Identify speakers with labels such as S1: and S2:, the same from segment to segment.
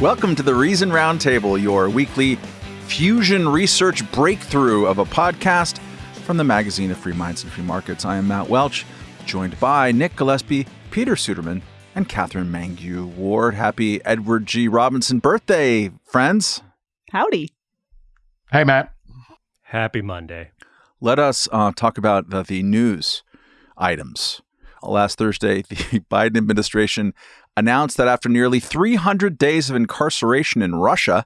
S1: Welcome to the Reason Roundtable, your weekly fusion research breakthrough of a podcast from the magazine of Free Minds and Free Markets. I am Matt Welch, joined by Nick Gillespie, Peter Suderman, and Katherine Mangu Ward. Happy Edward G. Robinson birthday, friends.
S2: Howdy.
S3: Hey, Matt.
S4: Happy Monday.
S1: Let us uh, talk about the, the news items. Last Thursday, the Biden administration announced that after nearly 300 days of incarceration in Russia,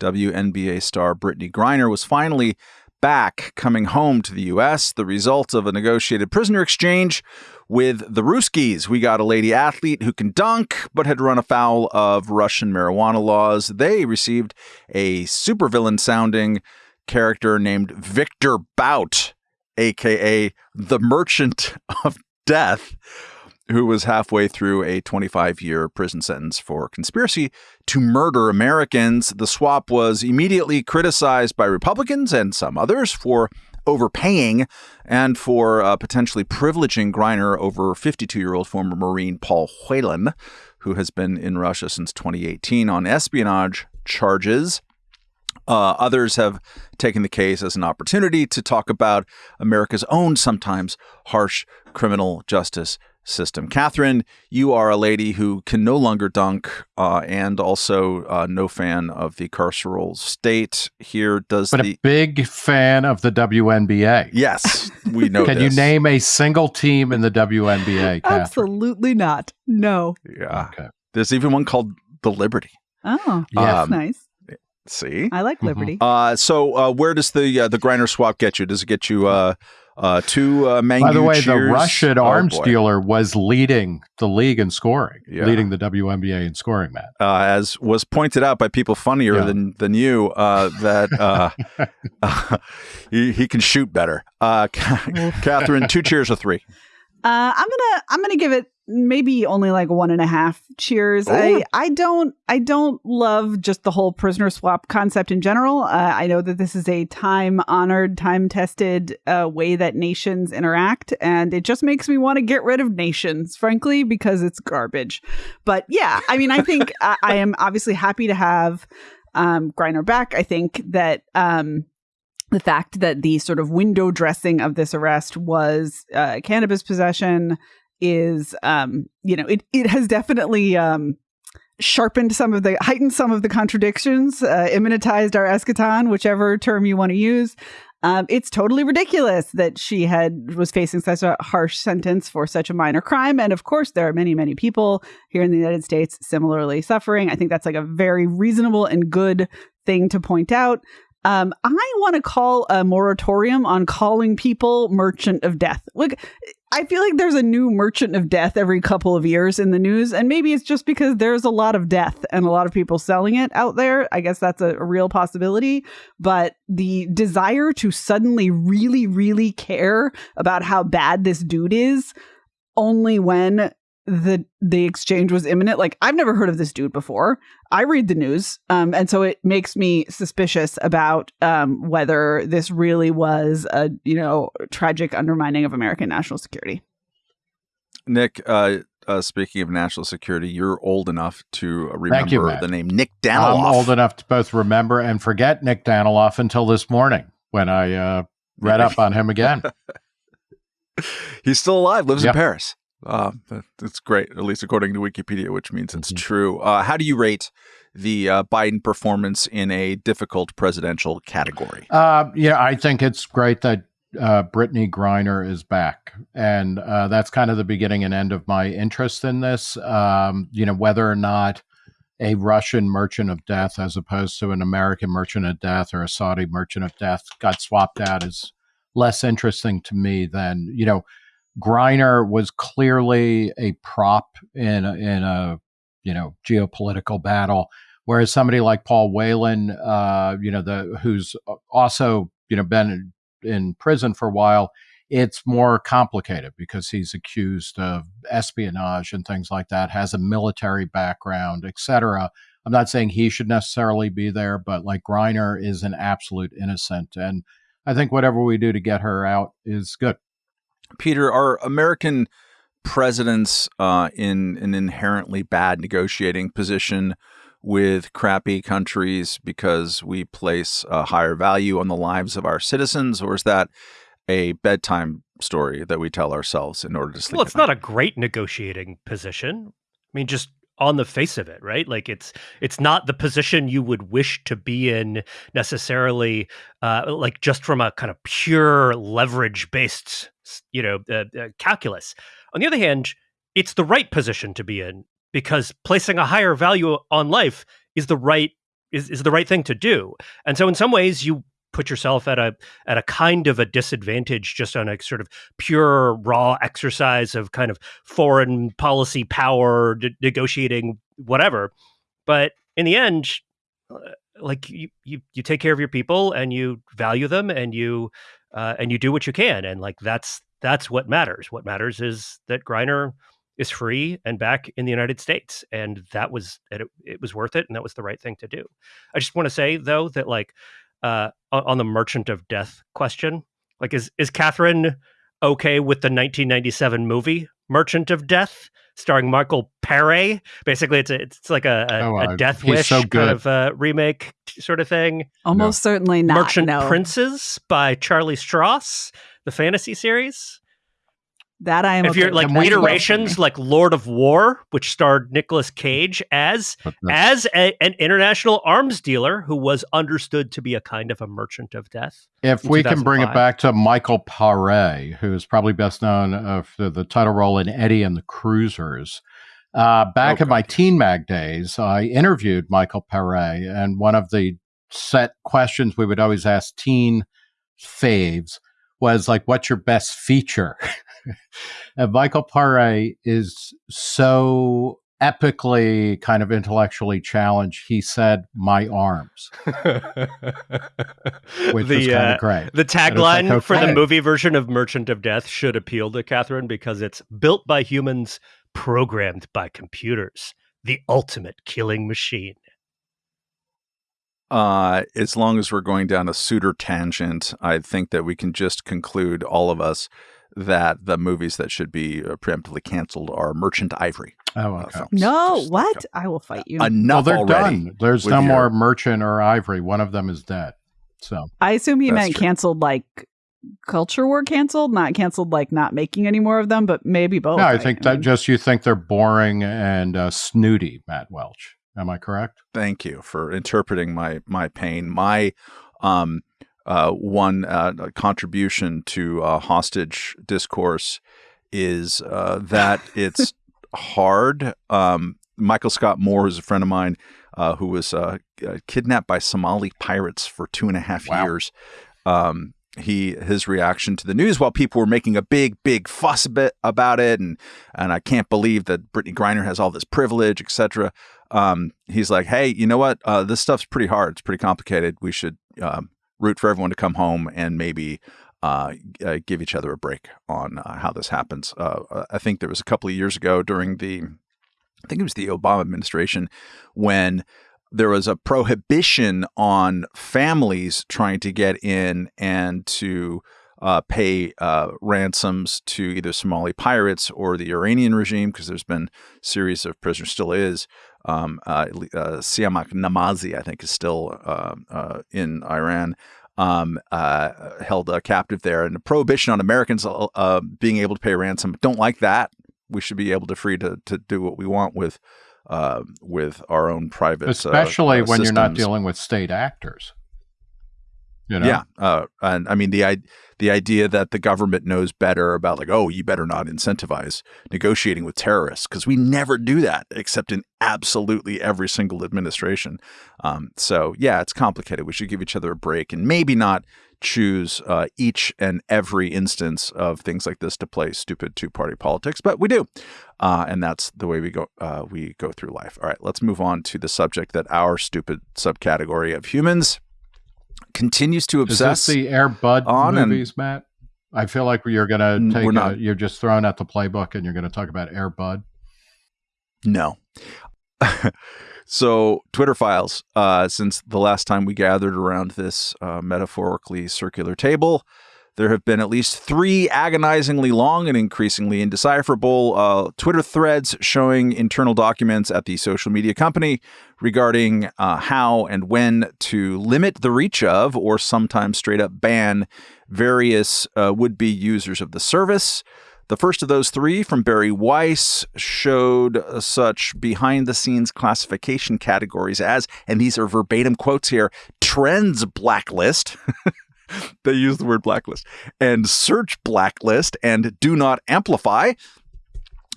S1: WNBA star Brittney Griner was finally back coming home to the U.S., the result of a negotiated prisoner exchange with the Ruskies. We got a lady athlete who can dunk, but had run afoul of Russian marijuana laws. They received a supervillain sounding character named Victor Bout, aka the Merchant of Death who was halfway through a 25 year prison sentence for conspiracy to murder Americans. The swap was immediately criticized by Republicans and some others for overpaying and for uh, potentially privileging Griner over 52 year old former Marine Paul Whelan, who has been in Russia since 2018 on espionage charges. Uh, others have taken the case as an opportunity to talk about America's own sometimes harsh criminal justice system. Katherine, you are a lady who can no longer dunk uh, and also uh, no fan of the carceral state. Here does
S3: but
S1: the
S3: a big fan of the WNBA.
S1: Yes, we know.
S3: can
S1: this.
S3: you name a single team in the WNBA? Katherine?
S2: Absolutely not. No.
S1: Yeah.
S3: Okay.
S1: There's even one called the Liberty.
S2: Oh,
S3: Yeah.
S2: that's
S1: Um,
S2: nice.
S1: See.
S2: I like
S3: Mhm.
S2: Liberty.
S1: Uh, so uh, where does the uh, the Griner swap get you? Does it get you uh, uh, two uh, Mangu
S3: By the way, the? Russian
S1: Oh,
S3: arms
S1: boy.
S3: dealer was leading the league in scoring,
S1: Yeah.
S3: leading the WNBA in scoring, Matt.
S1: uh, as was pointed out by people funnier
S3: Yeah.
S1: than than you, uh, that uh, he, he can shoot better. Uh, Katherine, two cheers or three.
S2: Uh, I'm gonna I'm gonna give it maybe only like one and a half cheers.
S1: Oh.
S2: I I don't I don't love just the whole prisoner swap concept in general. Uh, I know that this is a time honored, time tested uh, way that nations interact, and it just makes me want to get rid of nations, frankly, because it's garbage. But yeah, I mean, I think I, I am obviously happy to have um, Griner back. I think that. Um, the fact that the sort of window dressing of this arrest was uh, cannabis possession is um you know it it has definitely um sharpened some of the heightened some of the contradictions uh, immanentized our eschaton whichever term you want to use. Um, it's totally ridiculous that she had was facing such a harsh sentence for such a minor crime and of course there are many many people here in the united states similarly suffering. I think that's like a very reasonable and good thing to point out um, I want to call a moratorium on calling people merchant of death. Look, I feel like there's a new merchant of death every couple of years in the news, and maybe it's just because there's a lot of death and a lot of people selling it out there. I guess that's a, a real possibility. But the desire to suddenly really, really care about how bad this dude is only when the the exchange was imminent like i've never heard of this dude before i read the news um and so it makes me suspicious about um whether this really was a you know tragic undermining of american national security
S1: Nick, uh, uh, speaking of national security, you're old enough to remember
S3: you,
S1: the name Nick Daniloff.
S3: I'm old enough to both remember and forget Nick Daniloff until this morning when I uh, read up on him again.
S1: He's still alive, lives in Paris. Uh, that- that's great, at least according to Wikipedia, which means it's
S3: Mhm.
S1: true. Uh, how do you rate the uh, Biden performance in a difficult presidential category?
S3: Uh, yeah, I think it's great that uh, Brittney Griner is back, and uh, that's kind of the beginning and end of my interest in this. Um, you know, whether or not a Russian merchant of death, as opposed to an American merchant of death or a Saudi merchant of death, got swapped out is less interesting to me than you know. Griner was clearly a prop in a, in a you know geopolitical battle, whereas somebody like Paul Whelan, uh, you know, the who's also you know been in prison for a while, it's more complicated because he's accused of espionage and things like that, has a military background, etc. I'm not saying he should necessarily be there, but like Griner is an absolute innocent, and I think whatever we do to get her out is good.
S1: Peter, are American presidents uh, in an inherently bad negotiating position with crappy countries because we place a higher value on the lives of our citizens, or is that a bedtime story that we tell ourselves in order to sleep?
S4: Well, it's not a great negotiating position. I mean, just on the face of it, right? Like it's it's not the position you would wish to be in necessarily, uh, like just from a kind of pure leverage based, you know, uh, uh, calculus. On the other hand, it's the right position to be in because placing a higher value on life is the right is, is the right thing to do. And so in some ways you put yourself at a at a kind of a disadvantage just on a sort of pure raw exercise of kind of foreign policy power negotiating whatever. But in the end uh, like you, you you take care of your people and you value them and you uh, and you do what you can. And like that's that's what matters. What matters is that Griner is free and back in the United States. And that was it, it was worth it and that was the right thing to do. I just want to say though that like uh, on the Merchant of Death question. Like, is is Katherine okay with the 1997 movie Merchant of Death, starring Michael Paré? Basically, it's a, it's like a, a,
S3: Oh,
S4: a Death
S3: he's
S4: Wish
S3: so
S4: kind
S3: good.
S4: of uh, remake sort of thing.
S2: Almost certainly not.
S4: Merchant
S2: no.
S4: Princes by Charlie Stross, the fantasy series.
S2: That I am.
S4: if
S2: okay
S4: you're like
S3: And what's the-
S4: iterations like Lord of War, which starred Nicolas Cage as as a, an international arms dealer who was understood to be a kind of a merchant of death.
S3: If we can bring it back to Michael Paré, who is probably best known uh, for the title role in Eddie and the Cruisers. Uh, back
S1: Oh,
S3: in my Teen Mag days, I interviewed Michael Paré, and one of the set questions we would always ask teen faves was like, "What's your best feature?" and Michael Paré is so epically kind of intellectually challenged. He said, "My arms," which was
S4: the
S3: kind
S4: uh,
S3: of great.
S4: the tagline
S3: like,
S4: for the movie version of Merchant of Death should appeal to Katherine because it's built by humans, programmed by computers. The ultimate killing machine.
S1: Uh, as long as we're going down a suitor tangent, I think that we can just conclude, all of us, that the movies that should be uh, preemptively canceled are Merchant Ivory.
S3: Oh,
S1: uh,
S3: okay.
S1: films.
S2: no,
S1: Just,
S2: what? I will fight you.
S3: well,
S1: Enough
S3: they're
S1: already.
S3: done. There's
S1: with
S3: no
S1: your-
S3: more merchant or ivory. One of them is dead. So
S2: I assume he meant
S1: true.
S2: canceled like culture war canceled, not canceled like not making any more of them, but maybe both.
S3: no, I
S2: right?
S3: think
S2: I
S3: that
S2: mean,
S3: just you think they're boring and uh, snooty, Matt Welch. Am I correct?
S1: Thank you for interpreting my my pain. My um, uh, one uh, contribution to uh, hostage discourse is uh, that it's hard. Um, Michael Scott Moore is a friend of mine uh, who was uh, kidnapped by Somali pirates for two and a half
S3: Wow.
S1: years. Um, he his reaction to the news while people were making a big big fuss a bit about it and and I can't believe that Brittney Griner has all this privilege etc um, he's like, hey, you know what? Uh, this stuff's pretty hard. It's pretty complicated. We should um, root for everyone to come home and maybe uh, uh, give each other a break on uh, how this happens. Uh, I think there was a couple of years ago during the, I think it was the Obama administration, when there was a prohibition on families trying to get in and to uh, pay uh, ransoms to either Somali pirates or the Iranian regime, because there's been a series of prisoners, still is. Um, uh, uh, Siamak Namazi, I think, is still uh, uh, in Iran, um, uh, held uh, captive there. And the prohibition on Americans being able to pay ransom, don't like that. We should be able to free to, to do what we want with uh, with our own private,
S3: Especially when you're not dealing with state actors. You know?
S1: Yeah, uh, and I mean the the idea that the government knows better about like, oh, you better not incentivize negotiating with terrorists because we never do that except in absolutely every single administration. Um, so yeah, it's complicated. We should give each other a break and maybe not choose uh, each and every instance of things like this to play stupid two party politics, but we do, uh, and that's the way we go. Uh, we go through life. All right, let's move on to the subject that our stupid subcategory of humans continues to
S3: Is this
S1: obsess.
S3: the Air Bud
S1: on and-
S3: movies, Matt? I feel like you're going to take.
S1: we're
S3: a-
S1: not.
S3: you're just throwing out the playbook, and you're going to talk about Air Bud.
S1: No. so, Twitter files, uh, since the last time we gathered around this uh, metaphorically circular table, there have been at least three agonizingly long and increasingly indecipherable uh, Twitter threads showing internal documents at the social media company regarding uh, how and when to limit the reach of, or sometimes straight up ban, various uh, would be users of the service. The first of those three from Bari Weiss showed uh, such behind the scenes classification categories as, and these are verbatim quotes here trends blacklist. they use the word blacklist and search blacklist and do not amplify.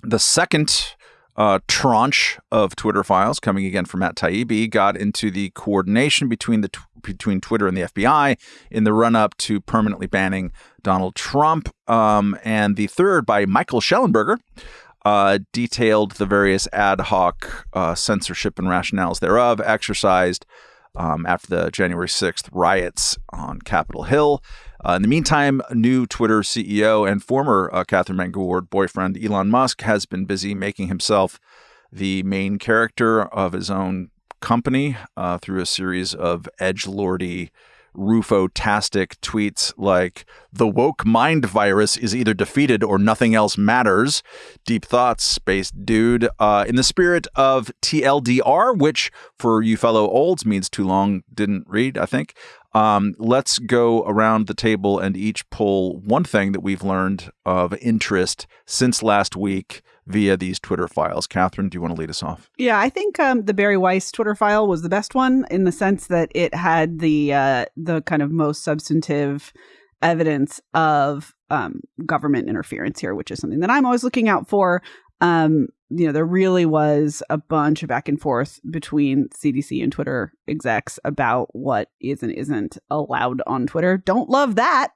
S1: The second uh, tranche of Twitter files coming again from Matt Taibbi got into the coordination between the between Twitter and the FBI in the run up to permanently banning Donald Trump. Um, and the third by Michael Shellenberger Uh, detailed the various ad hoc uh, censorship and rationales thereof exercised um, after the January 6th riots on Capitol Hill. Uh, in the meantime, new Twitter CEO and former uh, Katherine Mangu-Ward boyfriend Elon Musk has been busy making himself the main character of his own company uh, through a series of edge lordy Rufo-tastic tweets like the woke mind virus is either defeated or nothing else matters. Deep thoughts, space dude. Uh, in the spirit of TLDR, which for you fellow olds means too long, didn't read, I think. Um, let's go around the table and each pull one thing that we've learned of interest since last week via these Twitter files. Katherine, do you want to lead us off?
S2: Yeah, I think um, the Bari Weiss Twitter file was the best one in the sense that it had the uh, the kind of most substantive evidence of um, government interference here, which is something that I'm always looking out for. Um, you know, there really was a bunch of back and forth between CDC and Twitter execs about what is and isn't allowed on Twitter. Don't love that.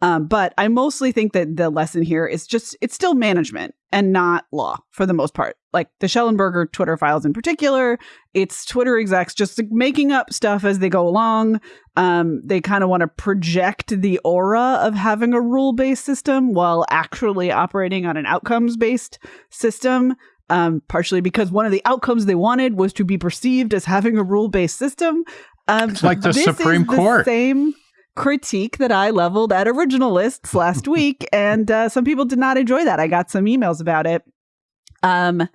S2: Um, but I mostly think that the lesson here is just it's still management and not law for the most part. Like the Shellenberger Twitter files in particular, it's Twitter execs just making up stuff as they go along. Um, they kind of want to project the aura of having a rule based system while actually operating on an outcomes based system. Um, partially because one of the outcomes they wanted was to be perceived as having a rule based system.
S3: Um, it's like the Supreme Court.
S2: same critique that I leveled at originalists last week, and uh, some people did not enjoy that. I got some emails about it. Um,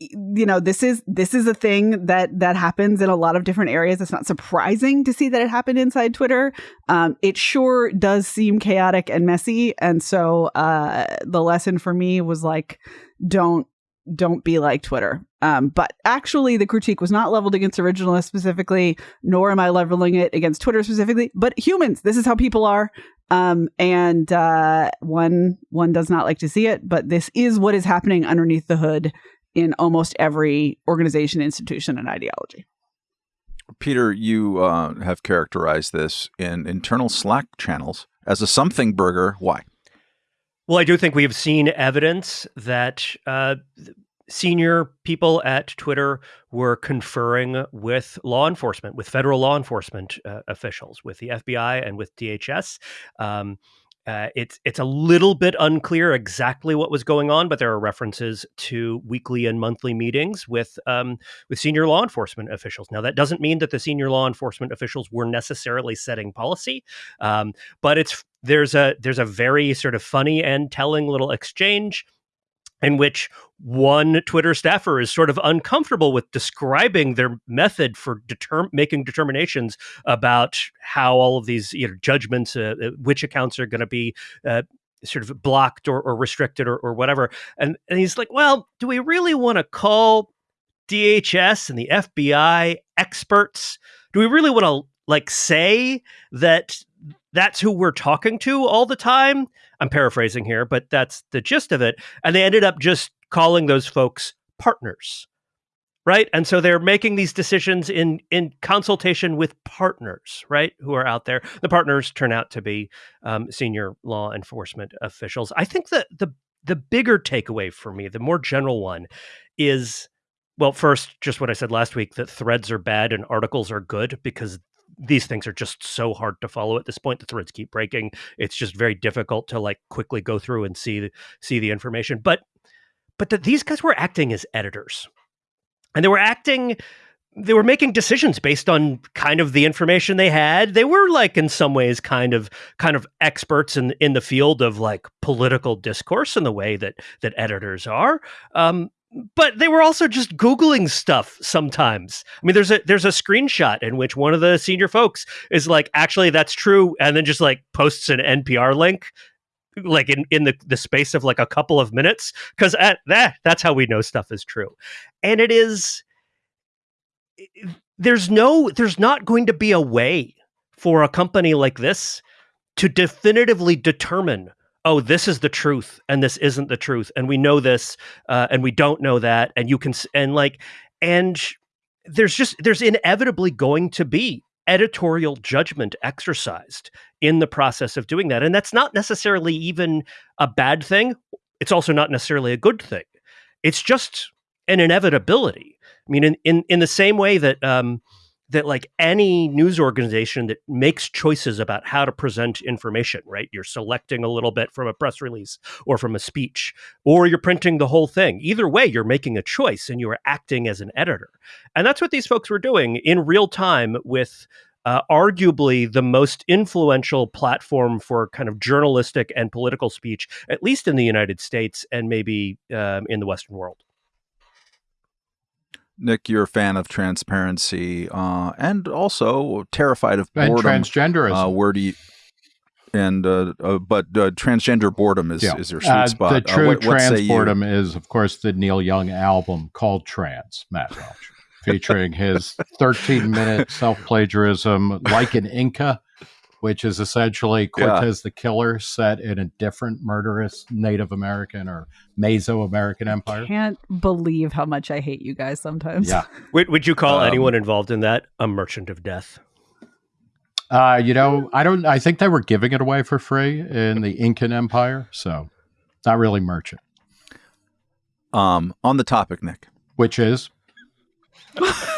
S2: you know, this is this is a thing that that happens in a lot of different areas. It's not surprising to see that it happened inside Twitter. Um, it sure does seem chaotic and messy, and so uh, the lesson for me was like, don't don't be like Twitter. Um, but actually, the critique was not leveled against originalists specifically, nor am I leveling it against Twitter specifically, but humans. This is how people are. Um, and uh, one one does not like to see it, but this is what is happening underneath the hood in almost every organization, institution, and ideology.
S1: Peter, you uh, have characterized this in internal Slack channels as a something burger. Why?
S4: Well, I do think we have seen evidence that uh, senior people at Twitter were conferring with law enforcement, with federal law enforcement uh, officials, with the FBI and with DHS. Um, uh, it's it's a little bit unclear exactly what was going on, but there are references to weekly and monthly meetings with um, with senior law enforcement officials. Now, that doesn't mean that the senior law enforcement officials were necessarily setting policy, um, but it's there's a there's a very sort of funny and telling little exchange in which one Twitter staffer is sort of uncomfortable with describing their method for deter- making determinations about how all of these you know, judgments, uh, uh which accounts are going to be uh, sort of blocked or, or restricted or, or whatever. And, and he's like, well, do we really want to call DHS and the FBI experts? Do we really want to like say that that's who we're talking to all the time? I'm paraphrasing here, but that's the gist of it. And they ended up just calling those folks partners. Right. And so they're making these decisions in in consultation with partners, right, who are out there. The partners turn out to be um, senior law enforcement officials. I think that the the bigger takeaway for me, the more general one, is well, first, just what I said last week that threads are bad and articles are good because these things are just so hard to follow at this point. The threads keep breaking. It's just very difficult to like quickly go through and see see the information. But but that these guys were acting as editors, and they were acting they were making decisions based on kind of the information they had. They were like in some ways kind of kind of experts in in the field of like political discourse in the way that that editors are. Um, but they were also just googling stuff sometimes. I mean, there's a there's a screenshot in which one of the senior folks is like, actually, that's true, and then just like posts an NPR link, like in in the the space of like a couple of minutes, because at that that's how we know stuff is true, and it is. There's no, there's not going to be a way for a company like this to definitively determine oh, this is the truth and this isn't the truth. And we know this uh, and we don't know that. And you can, and like, and there's just, there's inevitably going to be editorial judgment exercised in the process of doing that. And that's not necessarily even a bad thing. It's also not necessarily a good thing. It's just an inevitability. I mean, in, in, in the same way that, um, that like any news organization that makes choices about how to present information, right? You're selecting a little bit from a press release or from a speech, or you're printing the whole thing. Either way, you're making a choice and you are acting as an editor. And that's what these folks were doing in real time with uh, arguably the most influential platform for kind of journalistic and political speech, at least in the United States and maybe um, in the Western world.
S1: Nick, you're a fan of transparency uh, and also terrified of boredom.
S3: and transgenderism.
S1: Uh, where do you? And uh, uh but uh, transgender boredom is, yeah. is your sweet uh, spot.
S3: The true what, trans boredom is, of course, the Neil Young album called Trans, Matt Welch, featuring his 13 minute self plagiarism, like an Inca which is essentially Cortez yeah. the Killer set in a different murderous Native American or Mesoamerican empire.
S2: I can't believe how much I hate you guys sometimes.
S3: Yeah.
S4: would, would you call um, anyone involved in that a merchant of death?
S3: Uh, you know, I don't. I think they were giving it away for free in the Incan Empire, so not really merchant.
S1: Um, on the topic, Nick,
S3: which is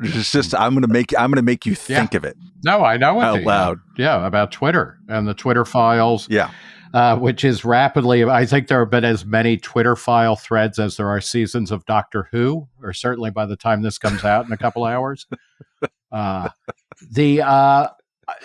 S1: It's just I'm gonna make I'm gonna make you think yeah. of it.
S3: No, I know
S1: it out loud.
S3: Yeah, about Twitter and the Twitter files.
S1: Yeah.
S3: Uh, which is rapidly. I think there have been as many Twitter file threads as there are seasons of Doctor Who, or certainly by the time this comes out in a couple hours. Uh, the uh,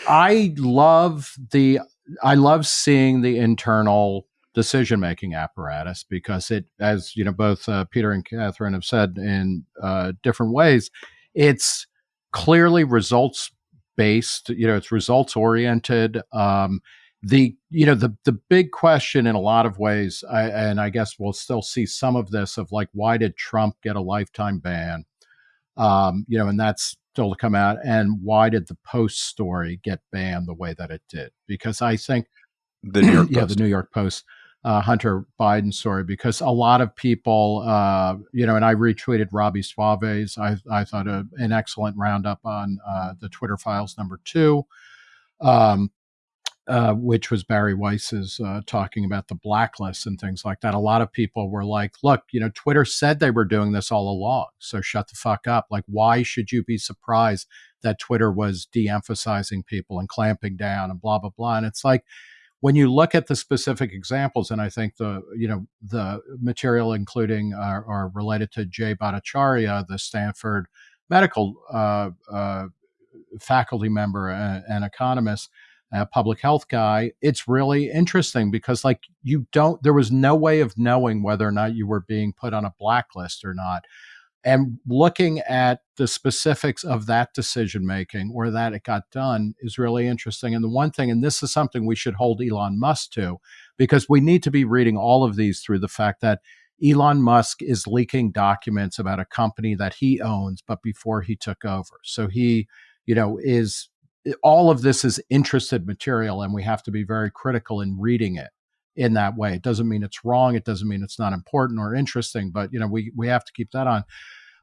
S3: I love the I love seeing the internal decision making apparatus because it, as you know, both uh, Peter and Katherine have said in uh, different ways, it's clearly results based. You know, it's results oriented. Um, the you know the the big question in a lot of ways, I, and I guess we'll still see some of this of like why did Trump get a lifetime ban? Um, you know, and that's still to come out. And why did the Post story get banned the way that it did? Because I think
S1: the New York
S3: yeah, the New York Post uh, Hunter Biden story because a lot of people, uh, you know, and I retweeted Robby Soave's, I, I thought a, an excellent roundup on uh, the Twitter files number two, um, uh, which was Bari Weiss's uh, talking about the blacklist and things like that. A lot of people were like, look, you know, Twitter said they were doing this all along. So shut the fuck up. Like, why should you be surprised that Twitter was de emphasizing people and clamping down and blah, blah, blah? And it's like, when you look at the specific examples, and I think the you know the material including uh, or related to Jay Bhattacharya, the Stanford medical uh, uh, faculty member and, and economist, a public health guy, it's really interesting because like you don't there was no way of knowing whether or not you were being put on a blacklist or not and looking at the specifics of that decision making or that it got done is really interesting. And the one thing, and this is something we should hold Elon Musk to, because we need to be reading all of these through the fact that Elon Musk is leaking documents about a company that he owns, but before he took over. So he, you know, is all of this is interested material, and we have to be very critical in reading it in that way. It doesn't mean it's wrong. It doesn't mean it's not important or interesting, but you know, we we have to keep that on.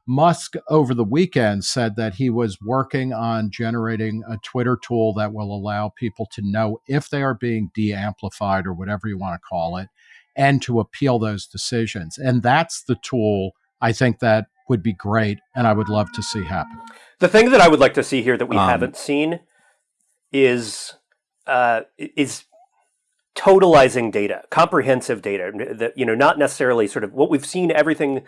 S3: Musk over the weekend said that he was working on generating a Twitter tool that will allow people to know if they are being de amplified or whatever you want to call it, and to appeal those decisions. And that's the tool I think that would be great and I would love to see happen.
S4: The thing that I would like to see here that we um, haven't seen is uh, is totalizing data, comprehensive data that, you know, not necessarily sort of what we've seen, everything,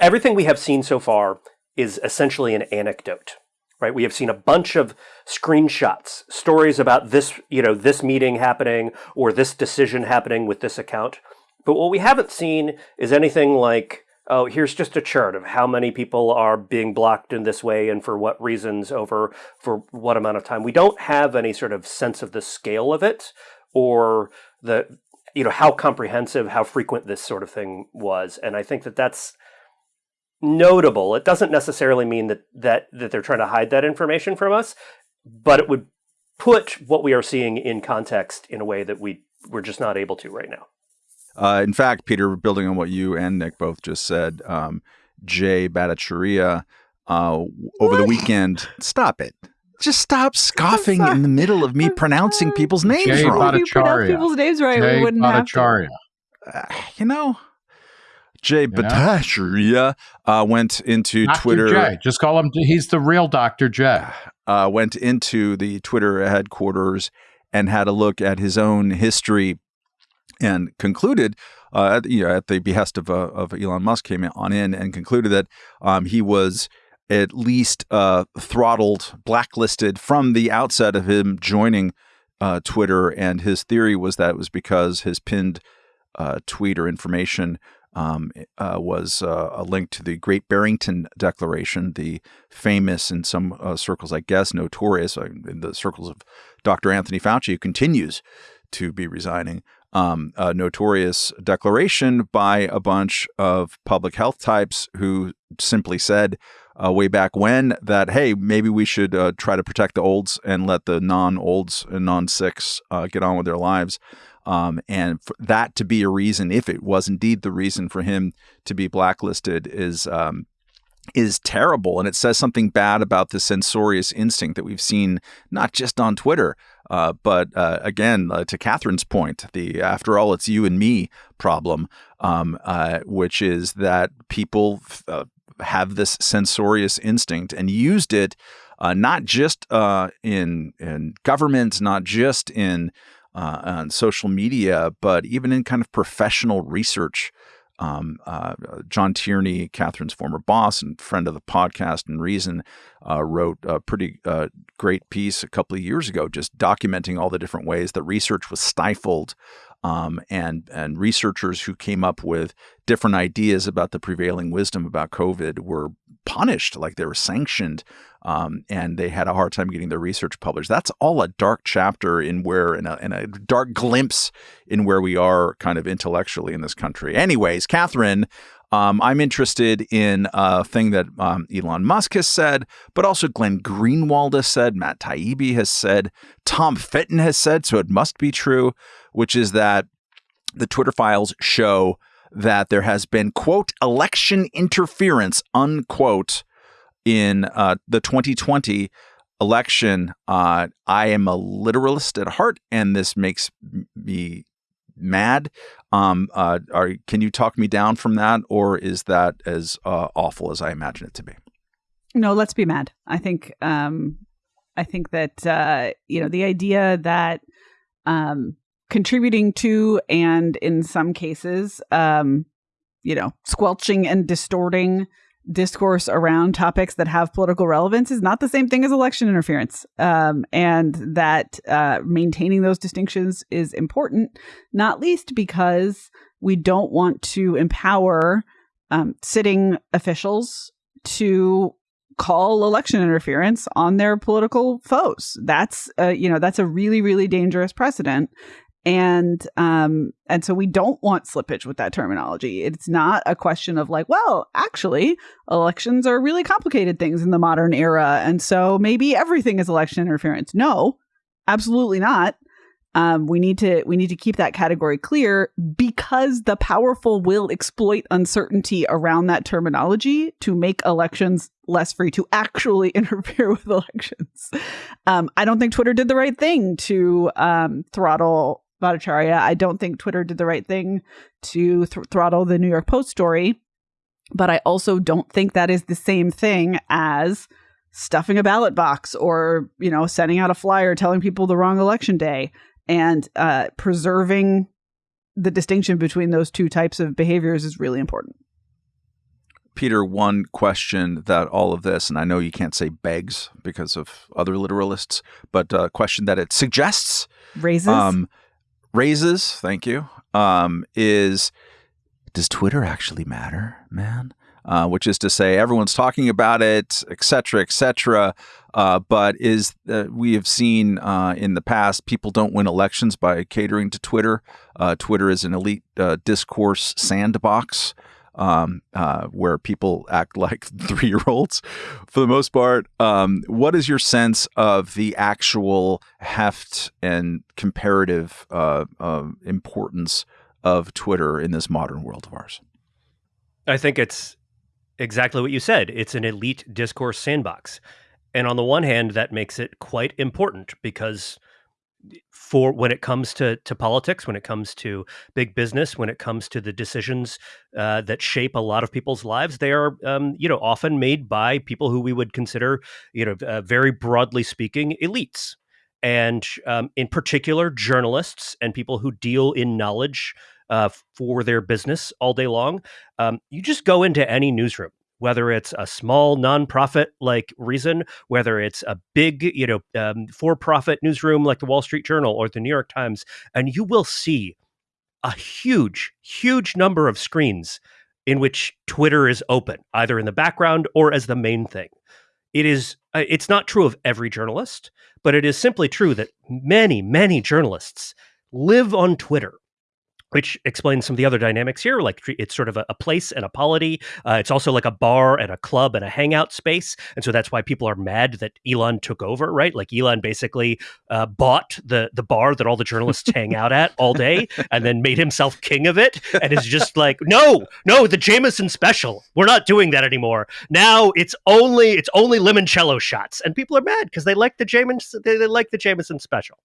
S4: everything we have seen so far is essentially an anecdote, right? We have seen a bunch of screenshots, stories about this, you know, this meeting happening or this decision happening with this account. But what we haven't seen is anything like, oh, here's just a chart of how many people are being blocked in this way and for what reasons over for what amount of time. We don't have any sort of sense of the scale of it or the you know how comprehensive how frequent this sort of thing was and i think that that's notable it doesn't necessarily mean that that that they're trying to hide that information from us but it would put what we are seeing in context in a way that we we're just not able to right now
S1: uh, in fact peter building on what you and nick both just said um, jay bhattacharya uh, over the weekend stop it just stop scoffing in the middle of me pronouncing people's names
S3: Jay
S1: wrong.
S2: If you pronounce people's names right,
S3: Jay
S2: we wouldn't have to.
S3: Bhattacharya.
S1: Uh, you know, Jay
S3: Yeah.
S1: Bhattacharya uh, went into
S3: Dr.
S1: Twitter.
S3: J. Just call him. He's the real Dr. Jay.
S1: Uh, went into the Twitter headquarters and had a look at his own history, and concluded, uh, at, you know, at the behest of, uh, of Elon Musk, came on in and concluded that um, he was at least uh, throttled, blacklisted from the outset of him joining uh, Twitter. And his theory was that it was because his pinned uh, tweet or information um, uh, was uh, a link to the Great Barrington Declaration, the famous in some uh, circles, I guess, notorious uh, in the circles of Dr. Anthony Fauci, who continues to be resigning. Um, a notorious declaration by a bunch of public health types who simply said uh, way back when that hey maybe we should uh, try to protect the olds and let the non-olds and non-sicks uh, get on with their lives um, and for that to be a reason if it was indeed the reason for him to be blacklisted is um, is terrible. And it says something bad about the censorious instinct that we've seen not just on Twitter uh, but uh, again uh, to Katherine's point the after all it's you and me problem um, uh, which is that people uh, have this censorious instinct and used it uh, not just in in government, not just in uh, on social media, but even in kind of professional research. Um, uh, John Tierney, Katherine's former boss and friend of the podcast and Reason, uh, wrote a pretty uh, great piece a couple of years ago, just documenting all the different ways that research was stifled um, and and researchers who came up with different ideas about the prevailing wisdom about COVID were punished, like they were sanctioned, um, and they had a hard time getting their research published. That's all a dark chapter in where, in a, in a dark glimpse in where we are kind of intellectually in this country. Anyways, Katherine. Um, I'm interested in a thing that um, Elon Musk has said, but also Glenn Greenwald has said, Matt Taibbi has said, Tom Fitton has said, so it must be true, which is that the Twitter files show that there has been, quote, election interference, unquote, in uh, the 2020 election. Uh, I am a literalist at heart, and this makes me mad. Um, uh, are, can you talk me down from that, or is that as uh, awful as I imagine it to be?
S2: No, let's be mad. I think um I think that uh you know the idea that um contributing to and in some cases um you know squelching and distorting discourse around topics that have political relevance is not the same thing as election interference um, and that uh, maintaining those distinctions is important not least because we don't want to empower um, sitting officials to call election interference on their political foes. That's uh, you know that's a really really dangerous precedent, and um and so we don't want slippage with that terminology. It's not a question of like, well, actually, elections are really complicated things in the modern era, and so maybe everything is election interference. No, absolutely not. Um, we need to we need to keep that category clear because the powerful will exploit uncertainty around that terminology to make elections less free to actually interfere with elections. Um, I don't think Twitter did the right thing to um, throttle Bhattacharya. I don't think Twitter did the right thing to th- throttle the New York Post story, but I also don't think that is the same thing as stuffing a ballot box or you know sending out a flyer telling people the wrong election day and uh, preserving the distinction between those two types of behaviors is really important.
S1: Peter, one question that all of this, and I know you can't say begs because of other literalists, but a question that it suggests
S2: raises
S1: um, raises. Thank you. Um, is does Twitter actually matter, man? Uh, which is to say, everyone's talking about it, et cetera, et cetera. Uh, but is uh, we have seen uh, in the past, people don't win elections by catering to Twitter. Uh, Twitter is an elite uh, discourse sandbox um, uh, where people act like three year olds for the most part. Um, what is your sense of the actual heft and comparative uh, uh, importance of Twitter in this modern world of ours?
S4: I think it's exactly what you said. It's an elite discourse sandbox. And on the one hand, that makes it quite important because for when it comes to to politics, when it comes to big business, when it comes to the decisions uh, that shape a lot of people's lives, they are um, you know often made by people who we would consider you know uh, very broadly speaking elites, and um, in particular journalists and people who deal in knowledge uh, for their business all day long. Um, you just go into any newsroom whether it's a small nonprofit like Reason, whether it's a big, you know, um, for-profit newsroom like the Wall Street Journal or the New York Times, and you will see a huge, huge number of screens in which Twitter is open, either in the background or as the main thing. It is. Uh, it's not true of every journalist, but it is simply true that many, many journalists live on Twitter which explains some of the other dynamics here. Like it's sort of a, a place and a polity. Uh, it's also like a bar and a club and a hangout space. And so that's why people are mad that Elon took over, right? Like Elon basically uh, bought the the bar that all the journalists hang out at all day and then made himself king of it and is just like, no, no, the Jameson special. We're not doing that anymore. Now it's only it's only limoncello shots. And people are mad because they like the Jameson they, they like the Jameson special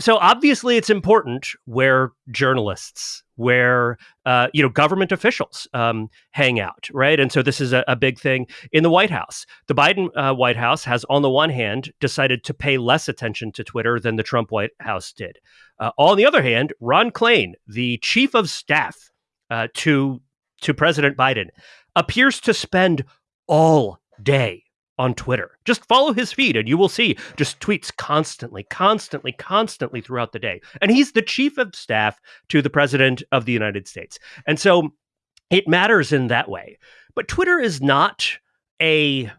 S4: so obviously it's important where journalists where uh, you know government officials um, hang out right? And so this is a, a, big thing in the white house. The biden uh, white house has on the one hand decided to pay less attention to twitter than the trump white house did. Uh, on the other hand ron klain the chief of staff uh, to to president biden appears to spend all day on Twitter. Just follow his feed and you will see just tweets constantly, constantly, constantly throughout the day. And he's the chief of staff to the president of the United States. And so it matters in that way. But Twitter is not a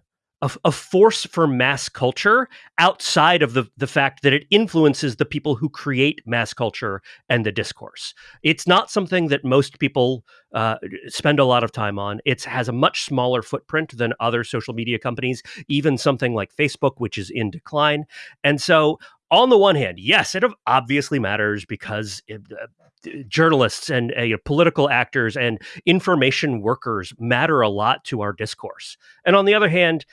S4: a, a, force for mass culture outside of the, the fact that it influences the people who create mass culture and the discourse. It's not something that most people uh, spend a lot of time on. It has a much smaller footprint than other social media companies, even something like Facebook, which is in decline. And so, on the one hand, yes, it obviously matters because it, uh, journalists and uh, you know, political actors and information workers matter a lot to our discourse. And on the other hand,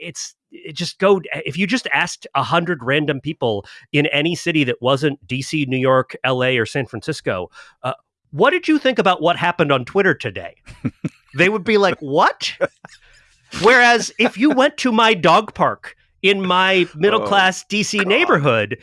S4: it's it just go if you just asked a hundred random people in any city that wasn't DC, New York, L.A., or San Francisco, uh, what did you think about what happened on Twitter today? they would be like, "What?" Whereas if you went to my dog park in my middle class oh, DC God. neighborhood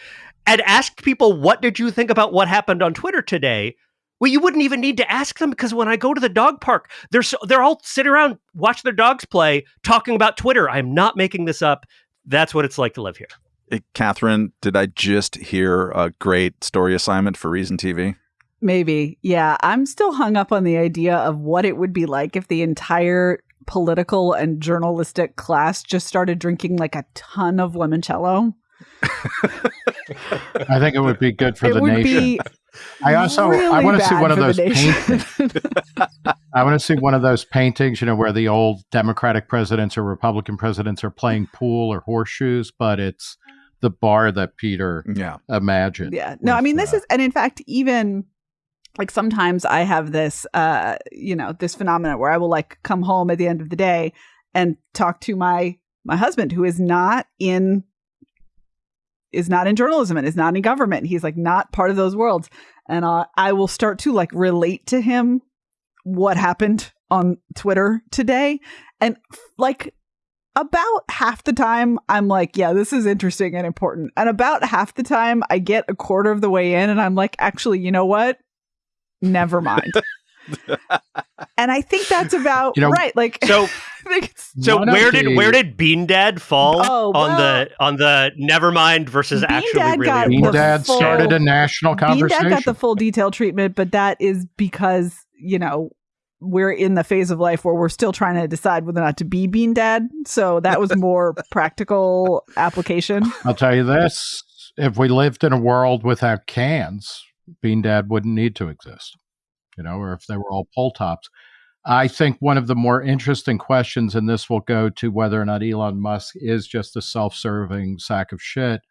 S4: and asked people, "What did you think about what happened on Twitter today?" Well, you wouldn't even need to ask them because when I go to the dog park, they're so, they're all sit around, watch their dogs play, talking about Twitter. I'm not making this up. That's what it's like to live here.
S1: Hey, Katherine, did I just hear a great story assignment for Reason TV?
S2: Maybe. Yeah. I'm still hung up on the idea of what it would be like if the entire political and journalistic class just started drinking like a ton of limoncello.
S3: I think it would be good for it the nation. Be I also really I want to see one of those paintings. I want to see one of those paintings, you know, where the old Democratic presidents or Republican presidents are playing pool or horseshoes, but it's the bar that Peter yeah. imagined.
S2: Yeah. No, I mean this uh, is and in fact even like sometimes I have this uh you know, this phenomenon where I will like come home at the end of the day and talk to my my husband who is not in is not in journalism and is not in government. He's like not part of those worlds. And uh, I will start to like relate to him what happened on Twitter today. And like about half the time I'm like, yeah, this is interesting and important. And about half the time I get a quarter of the way in and I'm like, actually, you know what? Never mind. and I think that's about you know, right. Like
S4: so, so where did where did Bean Dad fall oh, well, on the on the Nevermind versus Bean actually Dad really
S3: Bean Dad full, started a national conversation.
S2: Bean Dad got the full detail treatment, but that is because you know we're in the phase of life where we're still trying to decide whether or not to be Bean Dad. So that was more practical application.
S3: I'll tell you this: if we lived in a world without cans, Bean Dad wouldn't need to exist you know, or if they were all pull tops. I think one of the more interesting questions, and this will go to whether or not Elon Musk is just a self serving sack of shit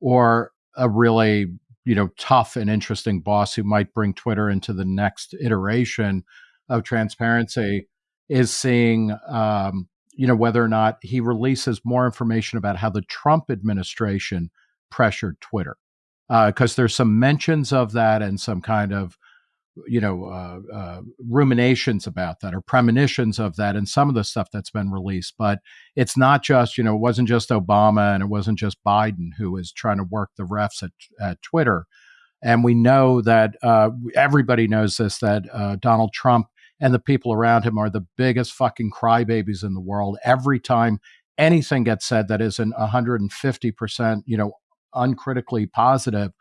S3: or a really, you know, tough and interesting boss who might bring Twitter into the next iteration of transparency, is seeing, um, you know, whether or not he releases more information about how the Trump administration pressured Twitter. Because uh, there's some mentions of that and some kind of you know uh, uh, ruminations about that or premonitions of that and some of the stuff that's been released but it's not just you know it wasn't just obama and it wasn't just biden who was trying to work the refs at, at twitter. And we know that uh, everybody knows this that uh, donald trump and the people around him are the biggest fucking crybabies in the world. Every time anything gets said that isn't 150% you know uncritically positive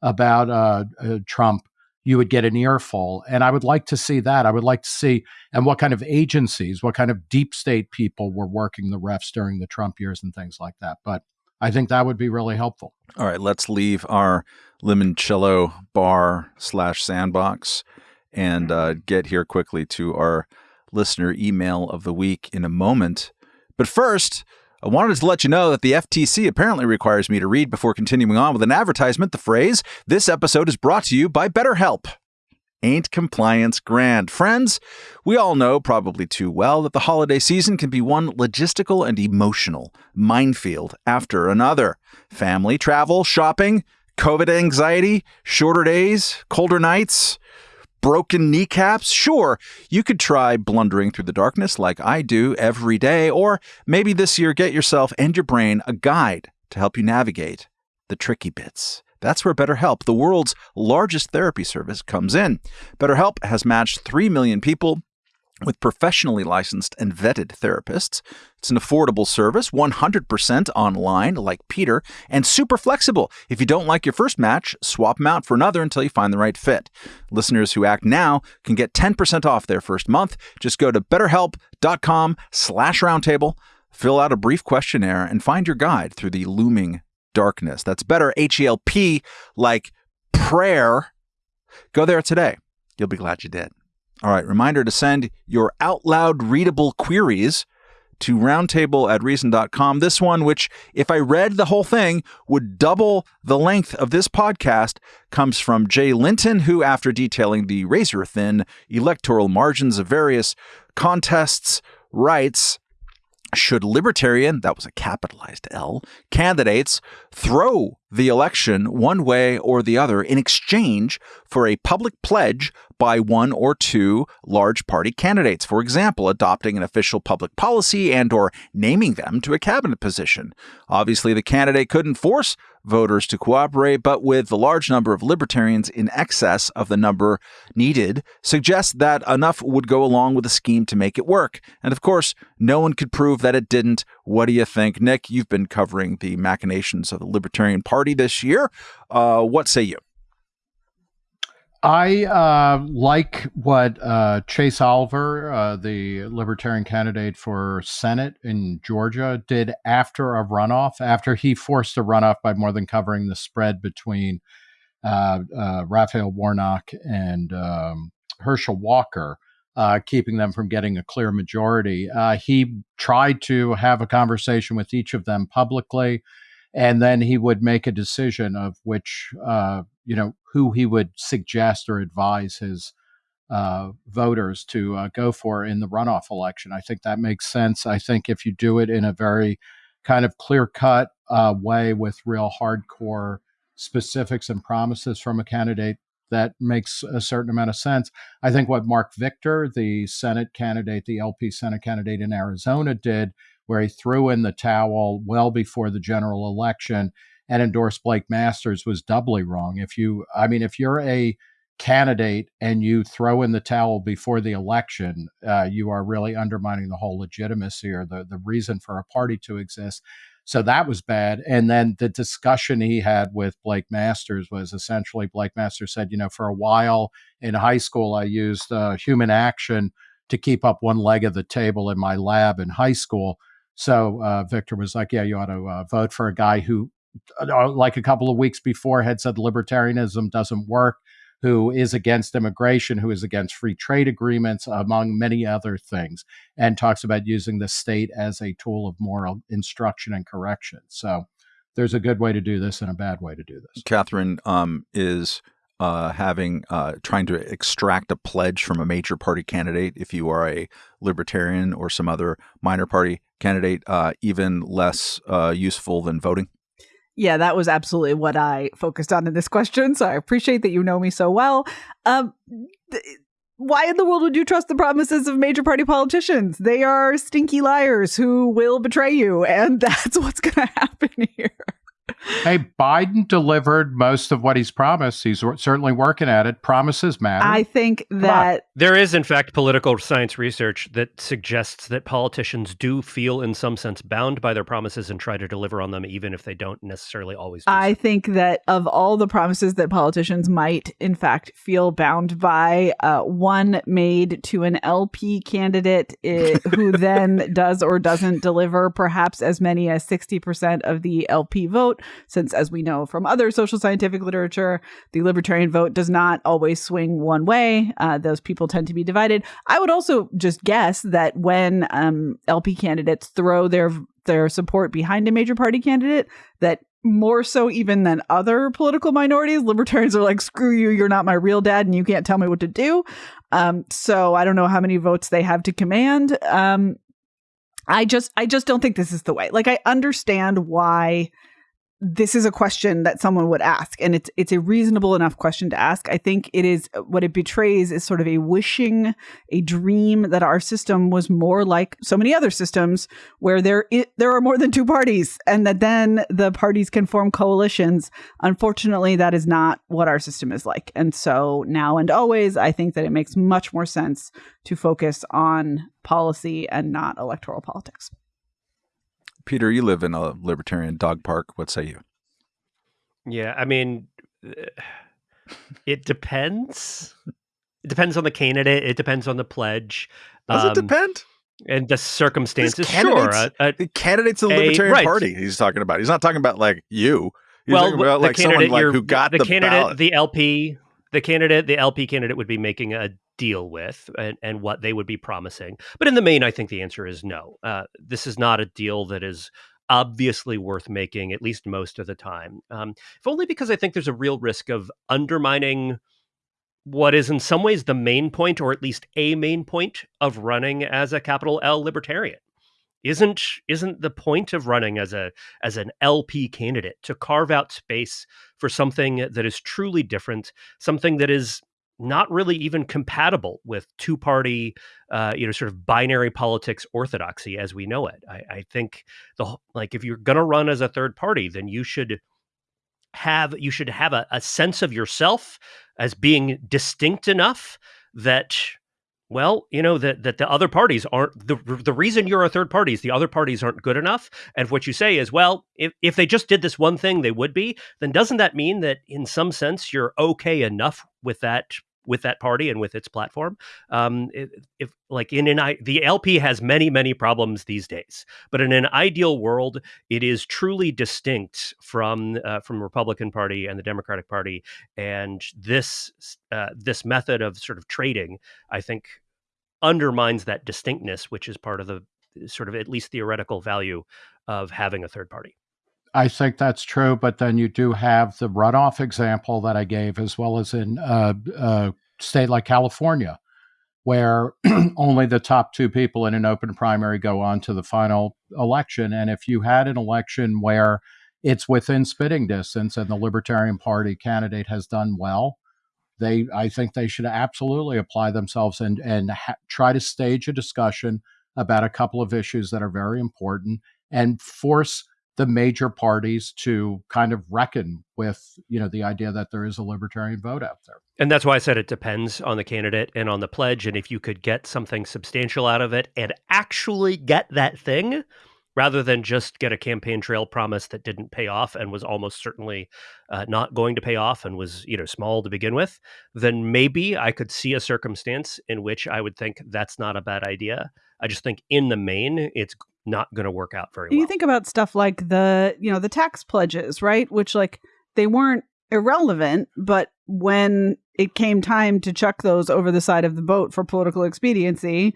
S3: about uh, uh, trump you would get an earful. And I would like to see that. I would like to see, and what kind of agencies, what kind of deep state people were working the refs during the Trump years and things like that. But I think that would be really helpful.
S1: All right, let's leave our limoncello bar slash sandbox and uh, get here quickly to our listener email of the week in a moment. But first, I wanted to let you know that the FTC apparently requires me to read before continuing on with an advertisement the phrase, This episode is brought to you by BetterHelp. Ain't compliance grand? Friends, we all know probably too well that the holiday season can be one logistical and emotional minefield after another. Family, travel, shopping, COVID anxiety, shorter days, colder nights broken kneecaps? Sure, you could try blundering through the darkness like I do every day, or maybe this year get yourself and your brain a guide to help you navigate the tricky bits. That's where BetterHelp, the world's largest therapy service, comes in. BetterHelp has matched 3 million people with professionally licensed and vetted therapists. It's an affordable service, 100% online, like Peter, and super flexible. If you don't like your first match, swap them out for another until you find the right fit. Listeners who act now can get 10% off their first month. Just go to betterhelp.com slash roundtable, fill out a brief questionnaire, and find your guide through the looming darkness. That's better, H-E-L-P, like prayer. Go there today. You'll be glad you did. All right, reminder to send your out loud readable queries to roundtable at reason.com. This one, which, if I read the whole thing, would double the length of this podcast, comes from Jay Linton, who, after detailing the razor thin electoral margins of various contests, writes should libertarian, that was a capitalized L, candidates throw the election one way or the other in exchange for a public pledge by one or two large party candidates? For example adopting an official public policy and or naming them to a cabinet position. Obviously the candidate couldn't force voters to cooperate, but with the large number of libertarians in excess of the number needed, suggests that enough would go along with the scheme to make it work. And of course, no one could prove that it didn't. What do you think? Nick, you've been covering the machinations of the Libertarian Party this year. Uh, what say you?
S3: I uh, like what uh, Chase Oliver, uh, the Libertarian candidate for Senate in Georgia, did after a runoff, after he forced a runoff by more than covering the spread between uh, uh, Raphael Warnock and um, Herschel Walker, uh, keeping them from getting a clear majority. he tried to have a conversation with each of them publicly and then he would make a decision of which uh, you know who he would suggest or advise his uh, voters to uh, go for in the runoff election. I think that makes sense. I think if you do it in a very kind of clear cut uh, way with real hardcore specifics and promises from a candidate, that makes a certain amount of sense. I think what Marc Victor, the Senate candidate, the LP Senate candidate in Arizona, did where he threw in the towel well before the general election and endorsed Blake Masters was doubly wrong. If you, I mean, if you're a candidate and you throw in the towel before the election, uh, you are really undermining the whole legitimacy or the, the reason for a party to exist. So that was bad. And then the discussion he had with Blake Masters was essentially Blake Masters said, you know, for a while in high school, I used uh, human action to keep up one leg of the table in my lab in high school. So uh, Victor was like, yeah, you ought to uh, vote for a guy who, like a couple of weeks before, had said libertarianism doesn't work who is against immigration, who is against free trade agreements, among many other things, and talks about using the state as a tool of moral instruction and correction. So there's a good way to do this and a bad way to do this.
S1: Katherine um, is uh, having uh, trying to extract a pledge from a major party candidate if you are a libertarian or some other minor party candidate uh, even less uh, useful than voting
S2: yeah, that was absolutely what I focused on in this question. So I appreciate that you know me so well. Um, th- why in the world would you trust the promises of major party politicians? They are stinky liars who will betray you, and that's what's going to happen here
S3: hey, Biden delivered most of what he's promised. He's certainly working at it. Promises matter.
S2: I think that
S4: there is, in fact, political science research that suggests that politicians do feel, in some sense, bound by their promises and try to deliver on them, even if they don't necessarily always.
S2: I so. think that of all the promises that politicians might, in fact, feel bound by, uh, one made to an LP candidate it, who then does or doesn't deliver perhaps as many as 60% of the LP vote since, as we know from other social scientific literature, the libertarian vote does not always swing one way. Uh, those people tend to be divided. I would also just guess that when um, LP candidates throw their their support behind a major party candidate, that more so even than other political minorities, libertarians are like, screw you, you're not my real dad and you can't tell me what to do. Um, so I don't know how many votes they have to command. Um, I just I just don't think this is the way. Like I understand why this is a question that someone would ask and it's it's a reasonable enough question to ask. I think it is what it betrays is sort of a wishing a dream that our system was more like so many other systems where there it, there are more than two parties and that then the parties can form coalitions. Unfortunately that is not what our system is like. And so now and always i think that it makes much more sense to focus on policy and not electoral politics
S1: Peter, you live in a libertarian dog park. What say you?
S4: Yeah, I mean, it depends. It depends on the candidate. It depends on the pledge.
S1: Does um, it depend?
S4: And the circumstances. Sure,
S1: uh, uh, the candidate's the Libertarian right. Party. He's talking about. He's not talking about like you. He's well, talking about like someone like who got
S4: the,
S1: the
S4: candidate,
S1: ballot.
S4: the LP, the candidate, the LP candidate would be making a deal with and, and what they would be promising. But in the main, I think the answer is no. Uh, this is not a deal that is obviously worth making, at least most of the time. Um, if only because I think there's a real risk of undermining what is in some ways the main point, or at least a main point of running as a capital L libertarian. Isn't isn't the point of running as a as an LP candidate to carve out space for something that is truly different, something that is not really even compatible with two party, uh, you know, sort of binary politics orthodoxy as we know it. I, I think the like if you're going to run as a third party, then you should have you should have a, a sense of yourself as being distinct enough that well, you know that that the other parties aren't the the reason you're a third party is the other parties aren't good enough. And what you say is, well, if if they just did this one thing, they would be. Then doesn't that mean that in some sense you're okay enough with that with that party and with its platform. Um, if, like in an I, the LP has many many problems these days, but in an ideal world, it is truly distinct from uh, from Republican Party and the Democratic Party, and this uh, this method of sort of trading, I think, undermines that distinctness, which is part of the sort of at least theoretical value of having a third party.
S3: I think that's true, but then you do have the runoff example that I gave, as well as in uh, a state like California, where only the top two people in an open primary go on to the final election. And if you had an election where it's within spitting distance and the Libertarian Party candidate has done well, they I think they should absolutely apply themselves and and ha- try to stage a discussion about a couple of issues that are very important and force the major parties to kind of reckon with you know the idea that there is a libertarian vote out there.
S4: And that's why i said it depends on the candidate and on the pledge and if you could get something substantial out of it and actually get that thing rather than just get a campaign trail promise that didn't pay off and was almost certainly uh, not going to pay off and was you know small to begin with then maybe i could see a circumstance in which i would think that's not a bad idea. I just think in the main it's not going to work out very well.
S2: You think about stuff like the, you know, the tax pledges, right? Which like they weren't irrelevant, but when it came time to chuck those over the side of the boat for political expediency,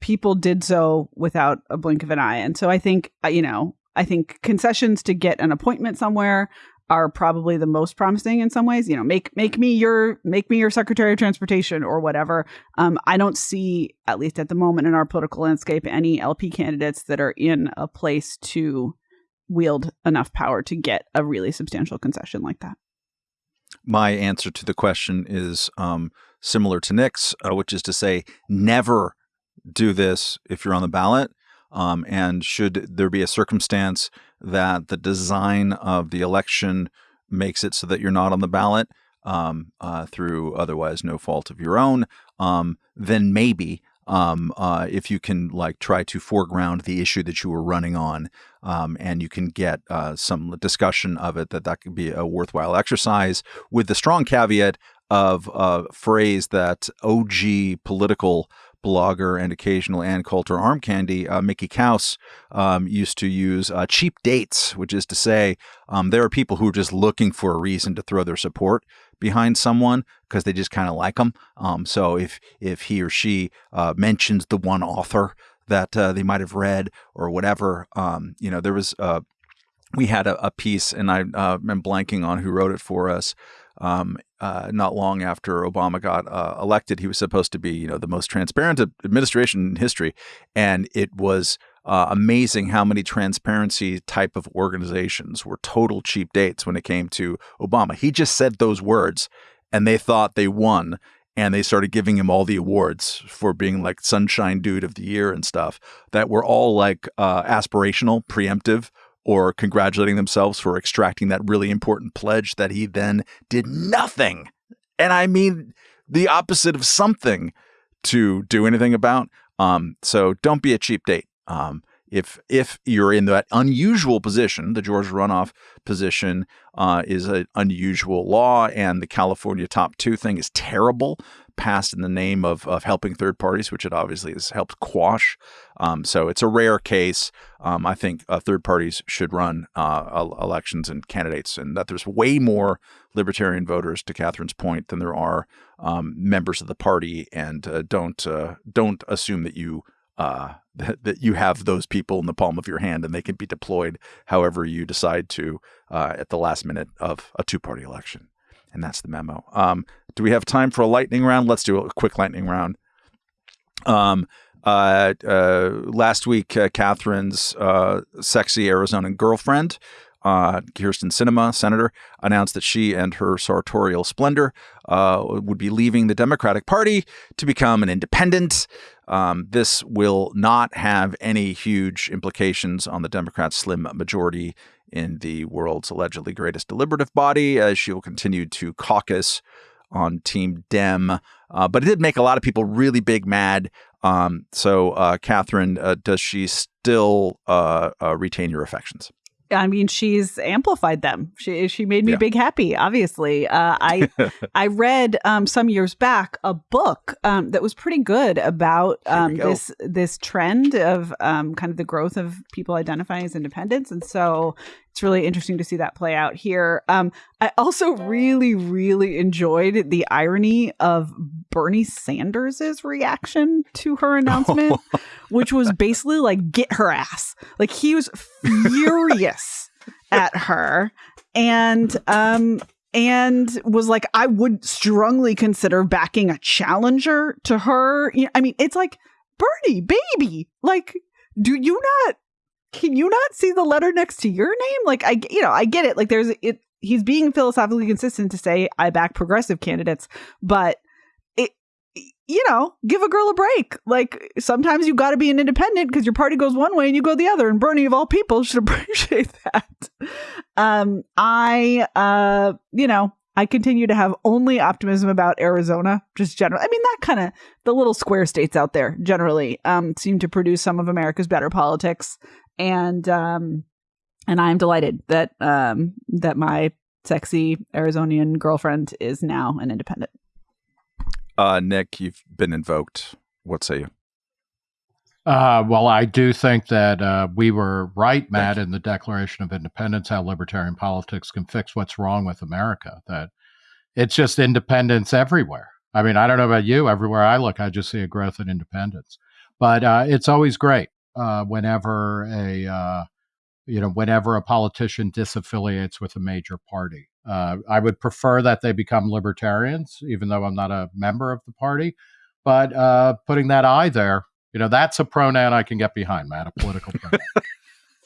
S2: people did so without a blink of an eye. And so I think, uh, you know, I think concessions to get an appointment somewhere are probably the most promising in some ways. You know, make make me your make me your Secretary of Transportation or whatever. Um, I don't see, at least at the moment in our political landscape, any LP candidates that are in a place to wield enough power to get a really substantial concession like that.
S1: My answer to the question is um, similar to Nick's, uh, which is to say, never do this if you're on the ballot. Um, and should there be a circumstance that the design of the election makes it so that you're not on the ballot um, uh, through otherwise no fault of your own, um, then maybe um, uh, if you can like try to foreground the issue that you were running on um, and you can get uh, some discussion of it that that could be a worthwhile exercise with the strong caveat of a phrase that OG political blogger and occasional Ann Coulter arm candy, uh, Mickey Kaus, um, used to use uh, cheap dates, which is to say, um, there are people who are just looking for a reason to throw their support behind someone because they just kind of like them. Um, so if if he or she uh, mentions the one author that uh, they might have read or whatever, um, you know, there was uh, we had a, a, piece, and I uh, am blanking on who wrote it for us um, uh, not long after Obama got uh, elected. He was supposed to be, you know, the most transparent administration in history, and it was uh, amazing how many transparency type of organizations were total cheap dates when it came to Obama. He just said those words, and they thought they won. And they started giving him all the awards for being like Sunshine Dude of the Year and stuff that were all like uh, aspirational, preemptive, or congratulating themselves for extracting that really important pledge that he then did nothing. And I mean the opposite of something to do anything about. Um, so don't be a cheap date. Um, if if you're in that unusual position, the Georgia runoff position uh, is an unusual law, and the California top two thing is terrible passed in the name of, of helping third parties, which it obviously has helped quash. Um, so it's a rare case. Um, I think uh, third parties should run uh, elections and candidates, and that there's way more libertarian voters, to Katherine's point, than there are um, members of the party. And uh, don't uh, don't assume that you uh, that, you have those people in the palm of your hand and they can be deployed however you decide to uh, at the last minute of a two party election. And that's the memo. Um, do we have time for a lightning round? Let's do a quick lightning round. Um, uh, uh, last week, uh, Katherine's uh, sexy Arizonan girlfriend, uh, Kyrsten Sinema, senator, announced that she and her sartorial splendor uh, would be leaving the Democratic Party to become an independent. Um, this will not have any huge implications on the Democrats' slim majority in the world's allegedly greatest deliberative body, as she will continue to caucus on Team Dem. Uh, but it did make a lot of people really big mad. Um, so, uh, Katherine, uh, does she still uh, uh, retain your affections?
S2: I mean, she's amplified them. She she made me yeah. big happy. Obviously, uh, I I read um, some years back a book um, that was pretty good about um, this this trend of um, kind of the growth of people identifying as independents, and so it's really interesting to see that play out here. Um, I also really really enjoyed the irony of Bernie Sanders's reaction to her announcement, which was basically like "get her ass." Like he was furious at her, and um, and was like, I would strongly consider backing a challenger to her. You know, I mean, it's like Bernie, baby, like, do you not? Can you not see the letter next to your name? Like, I, you know, I get it. Like, there's it. He's being philosophically consistent to say I back progressive candidates, but it you know, give a girl a break. Like sometimes you got to be an independent because your party goes one way and you go the other. And Bernie, of all people, should appreciate that. Um, I, uh, you know, I continue to have only optimism about Arizona, just general. I mean, that kind of the little square states out there generally um, seem to produce some of America's better politics, and um, and I'm delighted that um, that my sexy Arizonian girlfriend is now an independent.
S1: Uh, Nick, you've been invoked. What say you?
S3: Uh, well, I do think that uh, we were right, Matt, in the Declaration of Independence, how libertarian politics can fix what's wrong with America. That it's just independence everywhere. I mean, I don't know about you. Everywhere I look, I just see a growth in independence. But uh, it's always great uh, whenever a uh, you know whenever a politician disaffiliates with a major party. Uh, I would prefer that they become libertarians, even though I'm not a member of the party. But putting that I there you know, that's a pronoun I can get behind, Matt, a political pronoun.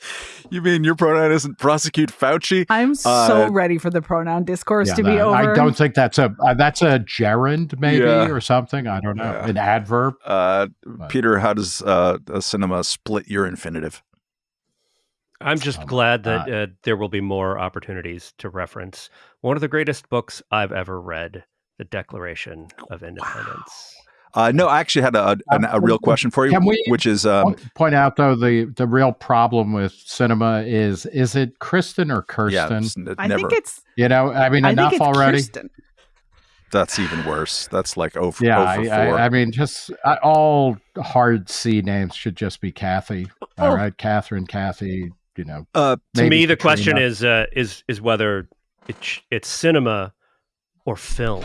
S1: you mean your pronoun isn't prosecute Fauci?
S2: I'm so uh, ready for the pronoun discourse yeah, to be over.
S3: I don't think that's a uh, that's a gerund maybe yeah. or something. I don't know. Yeah. An adverb.
S1: Uh, Peter, how does uh, a cinema split your infinitive?
S4: I'm just glad that uh, there will be more opportunities to reference one of the greatest books I've ever read, The Declaration of Independence.
S1: Uh, no, I actually had a, a, a, real question for you, Can we which is um,
S3: point out though the the real problem with cinema is is it Kristen or Kirsten?
S2: Yeah, I think it's
S3: you know I mean I enough already. Kirsten.
S1: That's even worse. That's like over.
S3: Yeah, over I, I, I, mean, just uh, all hard C names should just be Kathy. All oh. right, Katherine, Kathy. You know,
S4: uh, to me, the Katrina. question is uh, is is whether it's it's cinema or film.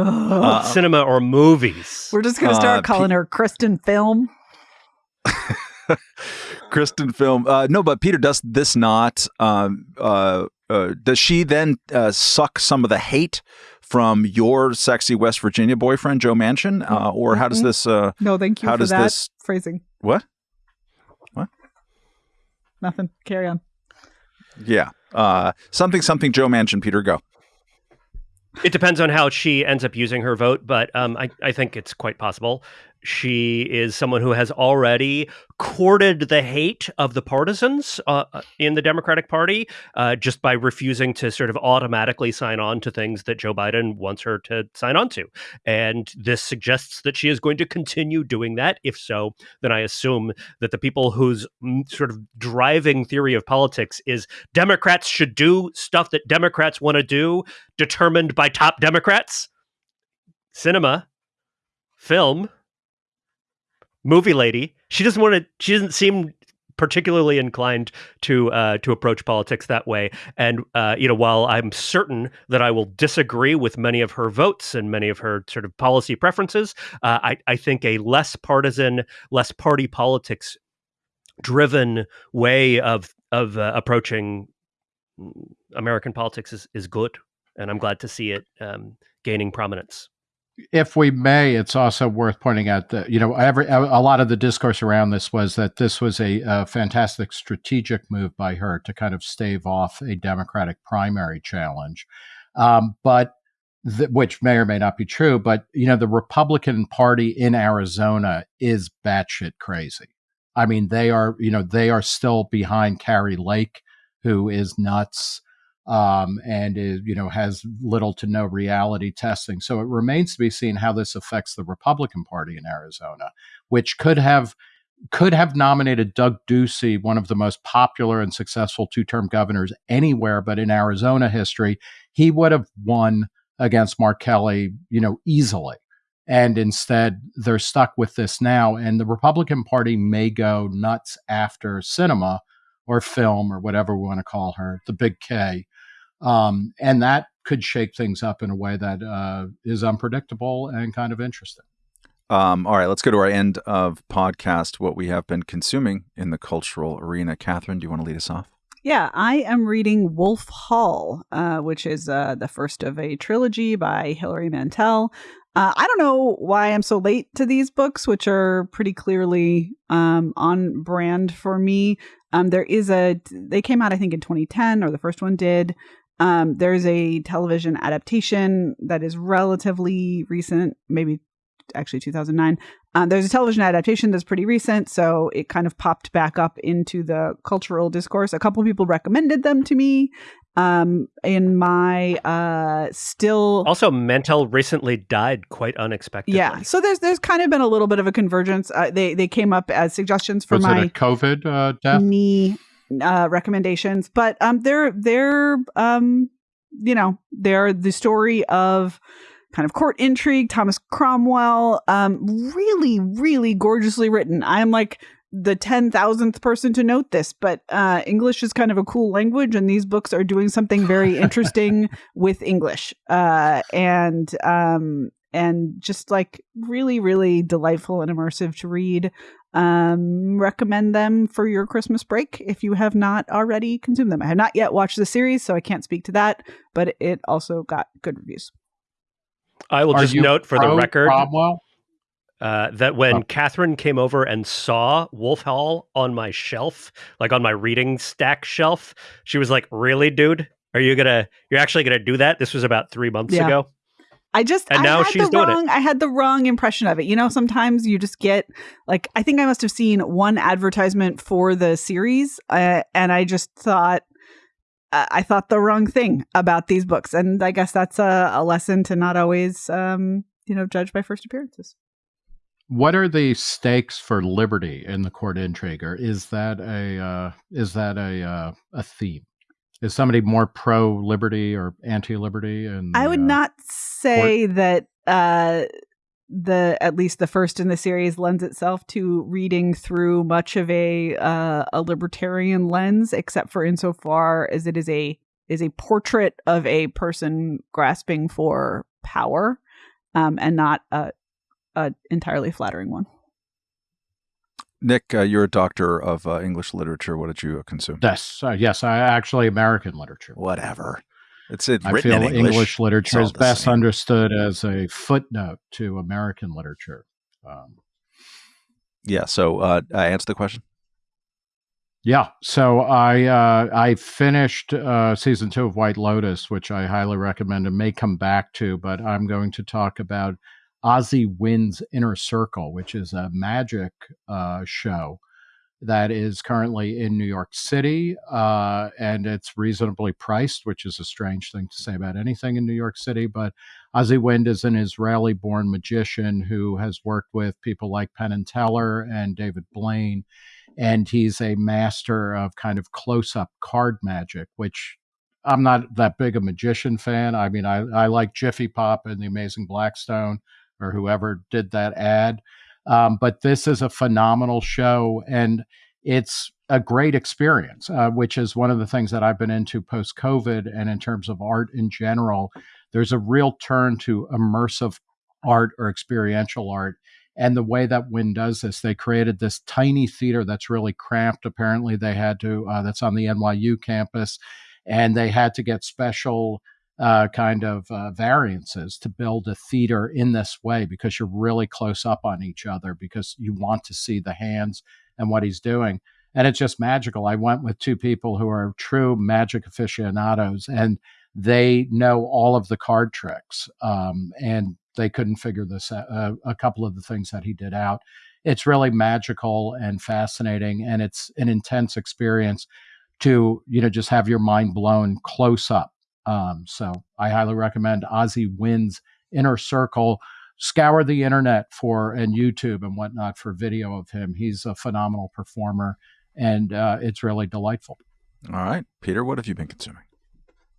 S4: Uh, cinema or movies.
S2: We're just going to start uh, calling P- her Kristen Film.
S1: Kristen Film. Uh, no, but Peter, does this not? Um, uh, uh, does she then uh, suck some of the hate from your sexy West Virginia boyfriend, Joe Manchin? or how does mm-hmm. this?
S2: no, thank you how for does that this, phrasing.
S1: What? What?
S2: Nothing. Carry on.
S1: Yeah. something, something, Joe Manchin, Peter, go.
S4: It depends on how she ends up using her vote, but um, I, I think it's quite possible. She is someone who has already courted the hate of the partisans uh, uh, in the Democratic Party uh, just by refusing to sort of automatically sign on to things that Joe Biden wants her to sign on to. And this suggests that she is going to continue doing that. If so, then I assume that the people whose mm, sort of driving theory of politics is Democrats should do stuff that Democrats want to do, determined by top Democrats, cinema, film, movie lady. She doesn't want to. She doesn't seem particularly inclined to uh, to approach politics that way. And uh, you know, while I'm certain that I will disagree with many of her votes and many of her sort of policy preferences, uh, I, I think a less partisan, less party politics driven way of of uh, approaching American politics is is good, and I'm glad to see it um, gaining prominence
S3: if we may, it's also worth pointing out that you know every a lot of the discourse around this was that this was a, a, fantastic strategic move by her to kind of stave off a Democratic primary challenge, um, but th- which may or may not be true. But you know, the Republican Party in Arizona is batshit crazy. I mean, they are you know they are still behind Kari Lake, who is nuts um, and is, you know has little to no reality testing. So it remains to be seen how this affects the Republican Party in Arizona, which could have could have nominated Doug Ducey, one of the most popular and successful two-term governors anywhere but in Arizona history. He would have won against Mark Kelly, you know, easily. And instead, they're stuck with this now. And the Republican Party may go nuts after cinema or film or whatever we want to call her, the big K, um, and that could shake things up in a way that uh, is unpredictable and kind of interesting.
S1: Um, all right, let's go to our end of podcast. What we have been consuming in the cultural arena. Katherine, do you want to lead us off?
S2: Yeah, I am reading Wolf Hall, uh, which is uh, the first of a trilogy by Hilary Mantel. Uh, I don't know why I'm so late to these books, which are pretty clearly um, on brand for me. Um, there is a, they came out, I think, in 2010, or the first one did. Um, there's a television adaptation that is relatively recent, maybe actually 2009. Um, there's a television adaptation that's pretty recent, so it kind of popped back up into the cultural discourse. A couple people recommended them to me. Um, in my uh, still
S4: also Mantel recently died quite unexpectedly.
S2: Yeah, so there's there's kind of been a little bit of a convergence. Uh, they they came up as suggestions for
S3: Was
S2: my
S3: it a COVID uh, death?
S2: me uh, recommendations, but um, they're they're um, you know, they're the story of kind of court intrigue, Thomas Cromwell, um, really, really gorgeously written. I'm like the 10,000th person to note this, but uh, English is kind of a cool language, and these books are doing something very interesting with English. Uh, and um, and just like really, really delightful and immersive to read. Um, recommend them for your Christmas break if you have not already consumed them. I have not yet watched the series, so I can't speak to that, but it also got good reviews.
S4: I will
S3: Are
S4: just note for the record uh, that when
S3: Oh.
S4: Katherine came over and saw Wolf Hall on my shelf, like on my reading stack shelf, she was like, "Really, dude? Are you gonna? You're actually gonna do that?" This was about three months
S2: Yeah.
S4: ago.
S2: I just
S4: And
S2: I
S4: now
S2: had
S4: she's
S2: the
S4: doing it.
S2: wrong I had the wrong impression of it. You know, sometimes you just get like I think I must have seen one advertisement for the series, uh, and I just thought uh, I thought the wrong thing about these books, and I guess that's a, a lesson to not always um, you know judge by first appearances.
S3: What are the stakes for liberty in the court intrigue? Or is that a uh, is that a uh, a theme? Is somebody more pro liberty or anti liberty? And
S2: I would
S3: uh,
S2: not say that uh the at least the first in the series lends itself to reading through much of a uh, a libertarian lens, except for insofar as it is a is a portrait of a person grasping for power, um, and not a, a entirely flattering one.
S1: Nick, uh, you're a doctor of uh, English literature. What did you uh, consume?
S3: Yes, uh, yes. I actually American literature.
S1: Whatever. It's, it's
S3: I
S1: written
S3: feel
S1: in English.
S3: English, literature is best
S1: same.
S3: understood as a footnote to American literature. Um,
S1: Yeah. So uh, I answer the question.
S3: Yeah, so I uh, I finished uh, season two of White Lotus, which I highly recommend and may come back to. But I'm going to talk about Asi Wind's Inner Circle, which is a magic uh, show that is currently in New York City, uh, and it's reasonably priced, which is a strange thing to say about anything in New York City. But Asi Wind is an Israeli-born magician who has worked with people like Penn and Teller and David Blaine and he's a master of kind of close-up card magic which i'm not that big a magician fan i mean i, I like jiffy pop and the amazing blackstone or whoever did that ad um, but this is a phenomenal show and it's a great experience uh, which is one of the things that i've been into post-covid and in terms of art in general there's a real turn to immersive art or experiential art and the way that Wind does this, they created this tiny theater that's really cramped. Apparently, they had to, uh, that's on the NYU campus, and they had to get special uh, kind of uh, variances to build a theater in this way because you're really close up on each other because you want to see the hands and what he's doing. And it's just magical. I went with two people who are true magic aficionados, and they know all of the card tricks. Um, and they couldn't figure this out, uh, a couple of the things that he did out. It's really magical and fascinating, and it's an intense experience to you know just have your mind blown close up. Um, so I highly recommend Asi Wind's Inner Circle. Scour the internet for and YouTube and whatnot for video of him. He's a phenomenal performer, and uh, it's really delightful.
S1: All right. Peter, what have you been consuming?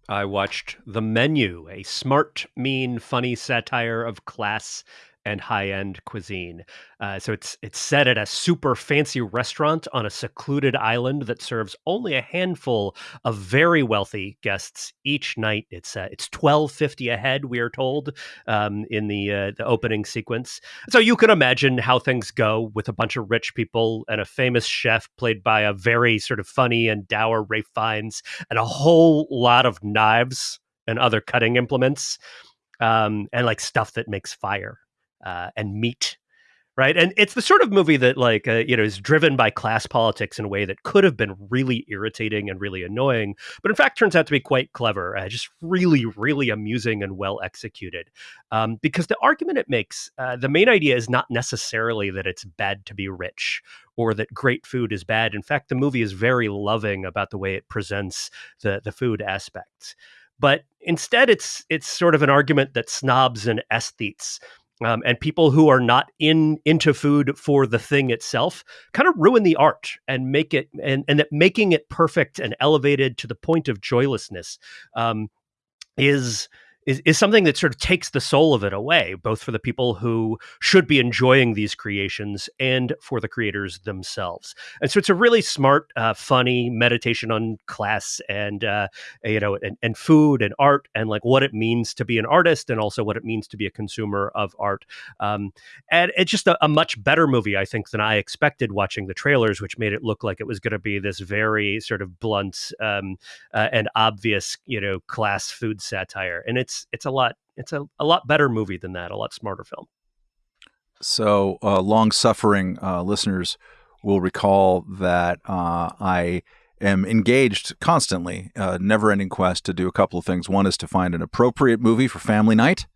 S4: I watched The Menu, a smart, mean, funny satire of class and high-end cuisine. Uh, so it's it's set at a super fancy restaurant on a secluded island that serves only a handful of very wealthy guests each night. It's uh, it's twelve fifty a head, we are told um, in the uh, the opening sequence. So you can imagine how things go with a bunch of rich people and a famous chef played by a very sort of funny and dour Ralph Fiennes and a whole lot of knives and other cutting implements um, and like stuff that makes fire uh, and meat right? And it's the sort of movie that, like, uh, you know, is driven by class politics in a way that could have been really irritating and really annoying, but in fact turns out to be quite clever, uh, just really, really amusing and well executed. Um, because the argument it makes, uh, the main idea is not necessarily that it's bad to be rich or that great food is bad. In fact, the movie is very loving about the way it presents the the food aspects. But instead, it's it's sort of an argument that snobs and aesthetes um, and people who are not in into food for the thing itself kind of ruin the art and make it and and that making it perfect and elevated to the point of joylessness um, is is, is something that sort of takes the soul of it away, both for the people who should be enjoying these creations and for the creators themselves. And so it's a really smart, uh, funny meditation on class and uh, you know and, and food and art and like what it means to be an artist and also what it means to be a consumer of art. Um, and it's just a, a much better movie, I think, than I expected watching the trailers, which made it look like it was going to be this very sort of blunt um, uh, and obvious, you know, class food satire. And it's it's a lot it's a, a lot better movie than that, a lot smarter film.
S1: So, uh, long suffering uh, listeners will recall that uh, I am engaged constantly, uh, never ending quest to do a couple of things. One is to find an appropriate movie for family night,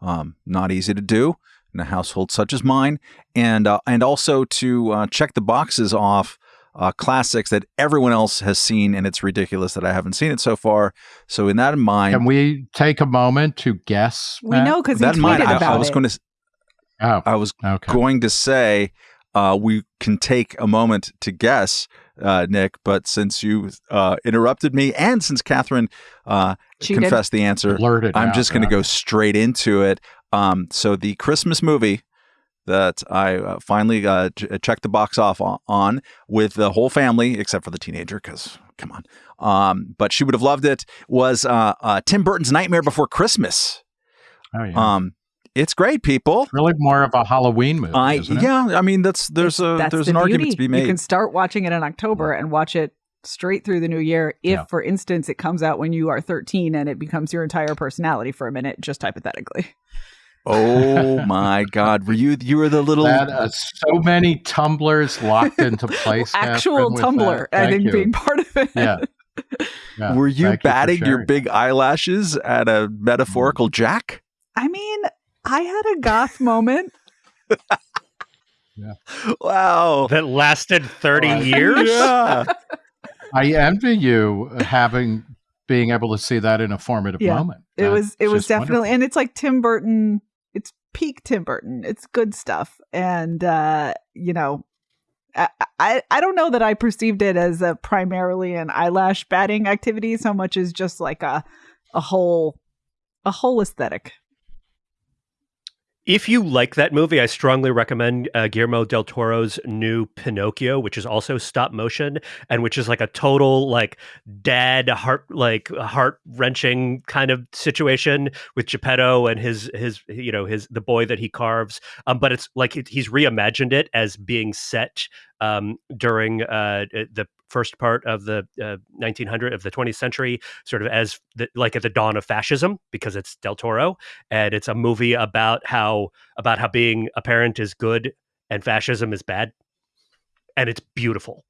S1: um, not easy to do in a household such as mine, and uh, and also to uh, check the boxes off uh, classics that everyone else has seen, and it's ridiculous that I haven't seen it so far. So, in that in mind,
S3: can we take a moment to guess?
S2: We Matt? know because that in mind,
S1: I,
S2: I,
S1: was
S2: it.
S1: going to.
S3: Oh,
S1: I was okay. going to say uh, we can take a moment to guess, uh, Nick. But since you uh, interrupted me, and since Katherine uh, confessed the answer,
S3: Blurted
S1: I'm
S3: out,
S1: just going to go straight into it. Um, so the Christmas movie that I uh, finally uh, checked the box off on, on, with the whole family, except for the teenager, because come on. Um, but she would have loved it. Was uh, uh Tim Burton's Nightmare Before Christmas?
S3: Oh yeah.
S1: Um, it's great, people.
S3: It's really more of a Halloween movie.
S1: I yeah. I mean, that's there's a
S2: that's
S1: there's
S2: the
S1: an
S2: beauty.
S1: argument to be made.
S2: You can start watching it in October and watch it straight through the new year. If,
S3: Yeah.
S2: for instance, it comes out when you are 13 and it becomes your entire personality for a minute, just hypothetically.
S1: Oh my God, were you you were the little
S3: That, uh, so many tumblers locked into place.
S2: Actual
S3: Katherine, with
S2: I think,
S3: you.
S2: being part of it.
S3: Yeah. Yeah,
S1: were you
S3: thank for
S1: batting your big eyelashes at a metaphorical jack?
S2: I mean, I had a goth moment. yeah.
S1: Wow.
S4: That lasted 30
S3: Wow.
S4: years?
S1: Yeah.
S3: I envy you having being able to see that in a formative
S2: Yeah.
S3: moment.
S2: It was it was definitely
S3: wonderful.
S2: and it's like Tim Burton it's peak Tim Burton. It's good stuff. And uh, you know, I, I don't know that I perceived it as a primarily an eyelash batting activity so much as just like a a whole a whole aesthetic.
S4: If you like that movie, I strongly recommend uh, Guillermo del Toro's new Pinocchio, which is also stop motion and which is like a total like dad heart like heart wrenching kind of situation with Geppetto and his his you know his the boy that he carves. Um, but it's like he's reimagined it as being set um, during uh, the first part of the uh, 1900 of the 20th century, sort of as the, like at the dawn of fascism, because it's Del Toro, and it's a movie about how about how being a parent is good and fascism is bad, and it's beautiful.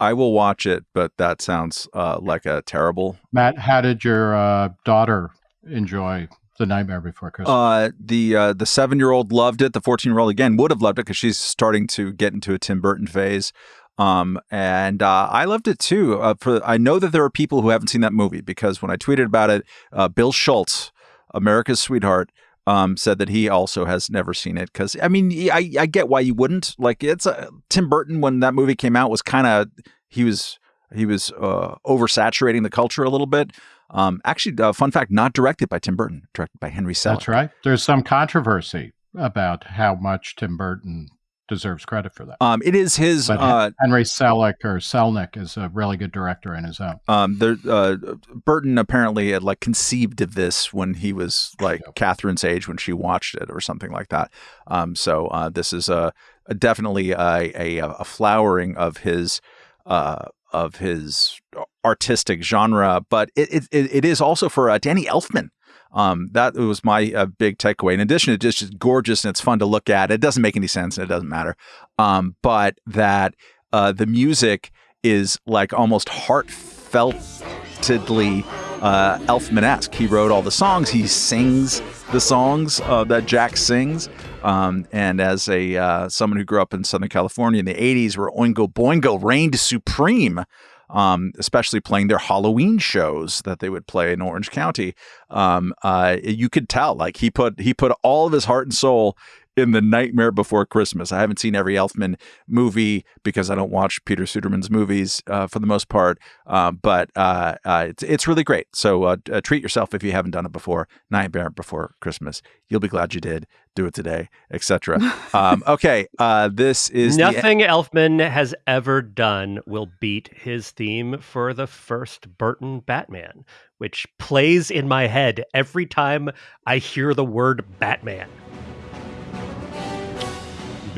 S1: I will watch it, but that sounds uh, like a terrible.
S3: Matt, how did your uh, daughter enjoy The Nightmare Before Christmas?
S1: Uh, the uh, the seven year old loved it. The fourteen year old again would have loved it because she's starting to get into a Tim Burton phase. Um, and uh, I loved it too. Uh, for I know that there are people who haven't seen that movie because when I tweeted about it, uh, Bill Schulz, America's sweetheart, um, said that he also has never seen it. Because I mean, I, I get why you wouldn't. Like it's a, Tim Burton when that movie came out was kind of he was he was uh, oversaturating the culture a little bit. Um, actually, uh, fun fact, not directed by Tim Burton, directed by Henry Selick.
S3: That's right. There's some controversy about how much Tim Burton deserves credit for that.
S1: Um, it is his. Uh,
S3: Henry Selick or Selnick is a really good director in his own.
S1: um, there, uh, Burton apparently had like conceived of this when he was like
S3: Yep.
S1: Katherine's age when she watched it or something like that. Um, so uh, this is a, a definitely a, a, a flowering of his uh, of his artistic genre, but it it, it it is also for uh, Danny Elfman. Um, that was my uh, big takeaway. In addition, it's just, just gorgeous and it's fun to look at. It doesn't make any sense and it doesn't matter. Um, but that uh, the music is like almost heartfeltedly uh, Elfman-esque. He wrote all the songs. He sings the songs uh, that Jack sings. Um, and as a uh, someone who grew up in Southern California in the '80s, where Oingo Boingo reigned supreme, um, especially playing their Halloween shows that they would play in Orange County, um, uh, you could tell like he put he put all of his heart and soul in the Nightmare Before Christmas. I haven't seen every Elfman movie because I don't watch Peter Suderman's movies uh, for the most part, uh, but uh, uh it's, it's really great. So uh, uh, treat yourself if you haven't done it before. Nightmare Before Christmas. You'll be glad you did. Do it today, etc. um, okay, this is
S4: nothing Elfman has ever done will beat his theme for the first Burton Batman, which plays in my head every time I hear the word Batman.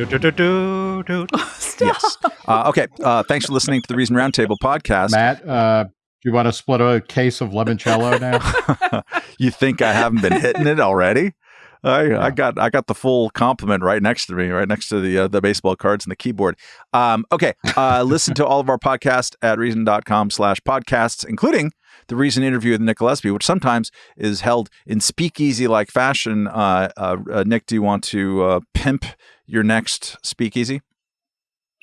S1: Do, do, do, yes. Uh, okay. Uh, thanks for listening to the Reason Roundtable podcast.
S3: Matt, uh, do you want to split a case of limoncello now?
S1: you think I haven't been hitting it already? I, yeah. I got I got the full complement right next to me, right next to the uh, the baseball cards and the keyboard. Um, okay, uh, listen to all of our podcasts at reason.com slash podcasts, including the Reason interview with Nick Gillespie, which sometimes is held in speakeasy like fashion. Uh, uh, uh, Nick, do you want to uh, pimp your next speakeasy?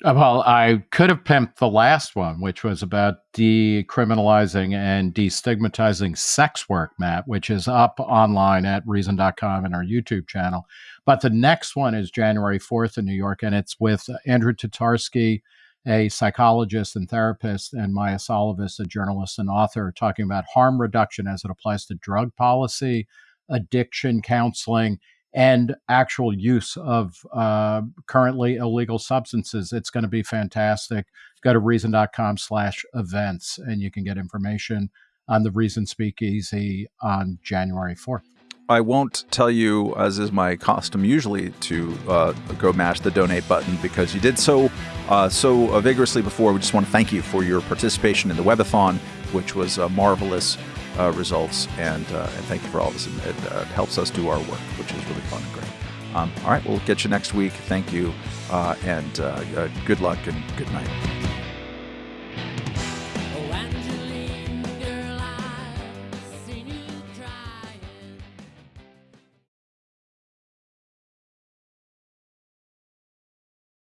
S3: Uh, well, I could have pimped the last one, which was about decriminalizing and destigmatizing sex work, Matt, which is up online at reason.com and our YouTube channel. But the next one is January 4th in New York, and it's with Andrew Tatarsky, a psychologist and therapist, and Maia Szalavitz, a journalist and author, talking about harm reduction as it applies to drug policy, addiction counseling, and actual use of uh, currently illegal substances. It's going to be fantastic. Go to reason.com slash events and you can get information on the Reason Speakeasy on January 4th.
S1: I won't tell you, as is my custom usually, to uh, go mash the donate button because you did so uh, so vigorously before. We just want to thank you for your participation in the webathon, which was uh, marvelous uh, results. And, uh, and thank you for all this. It, uh, helps us do our work, which is really fun and great. Um, all right, we'll get you next week. Thank you, uh, and uh, uh, good luck and good night.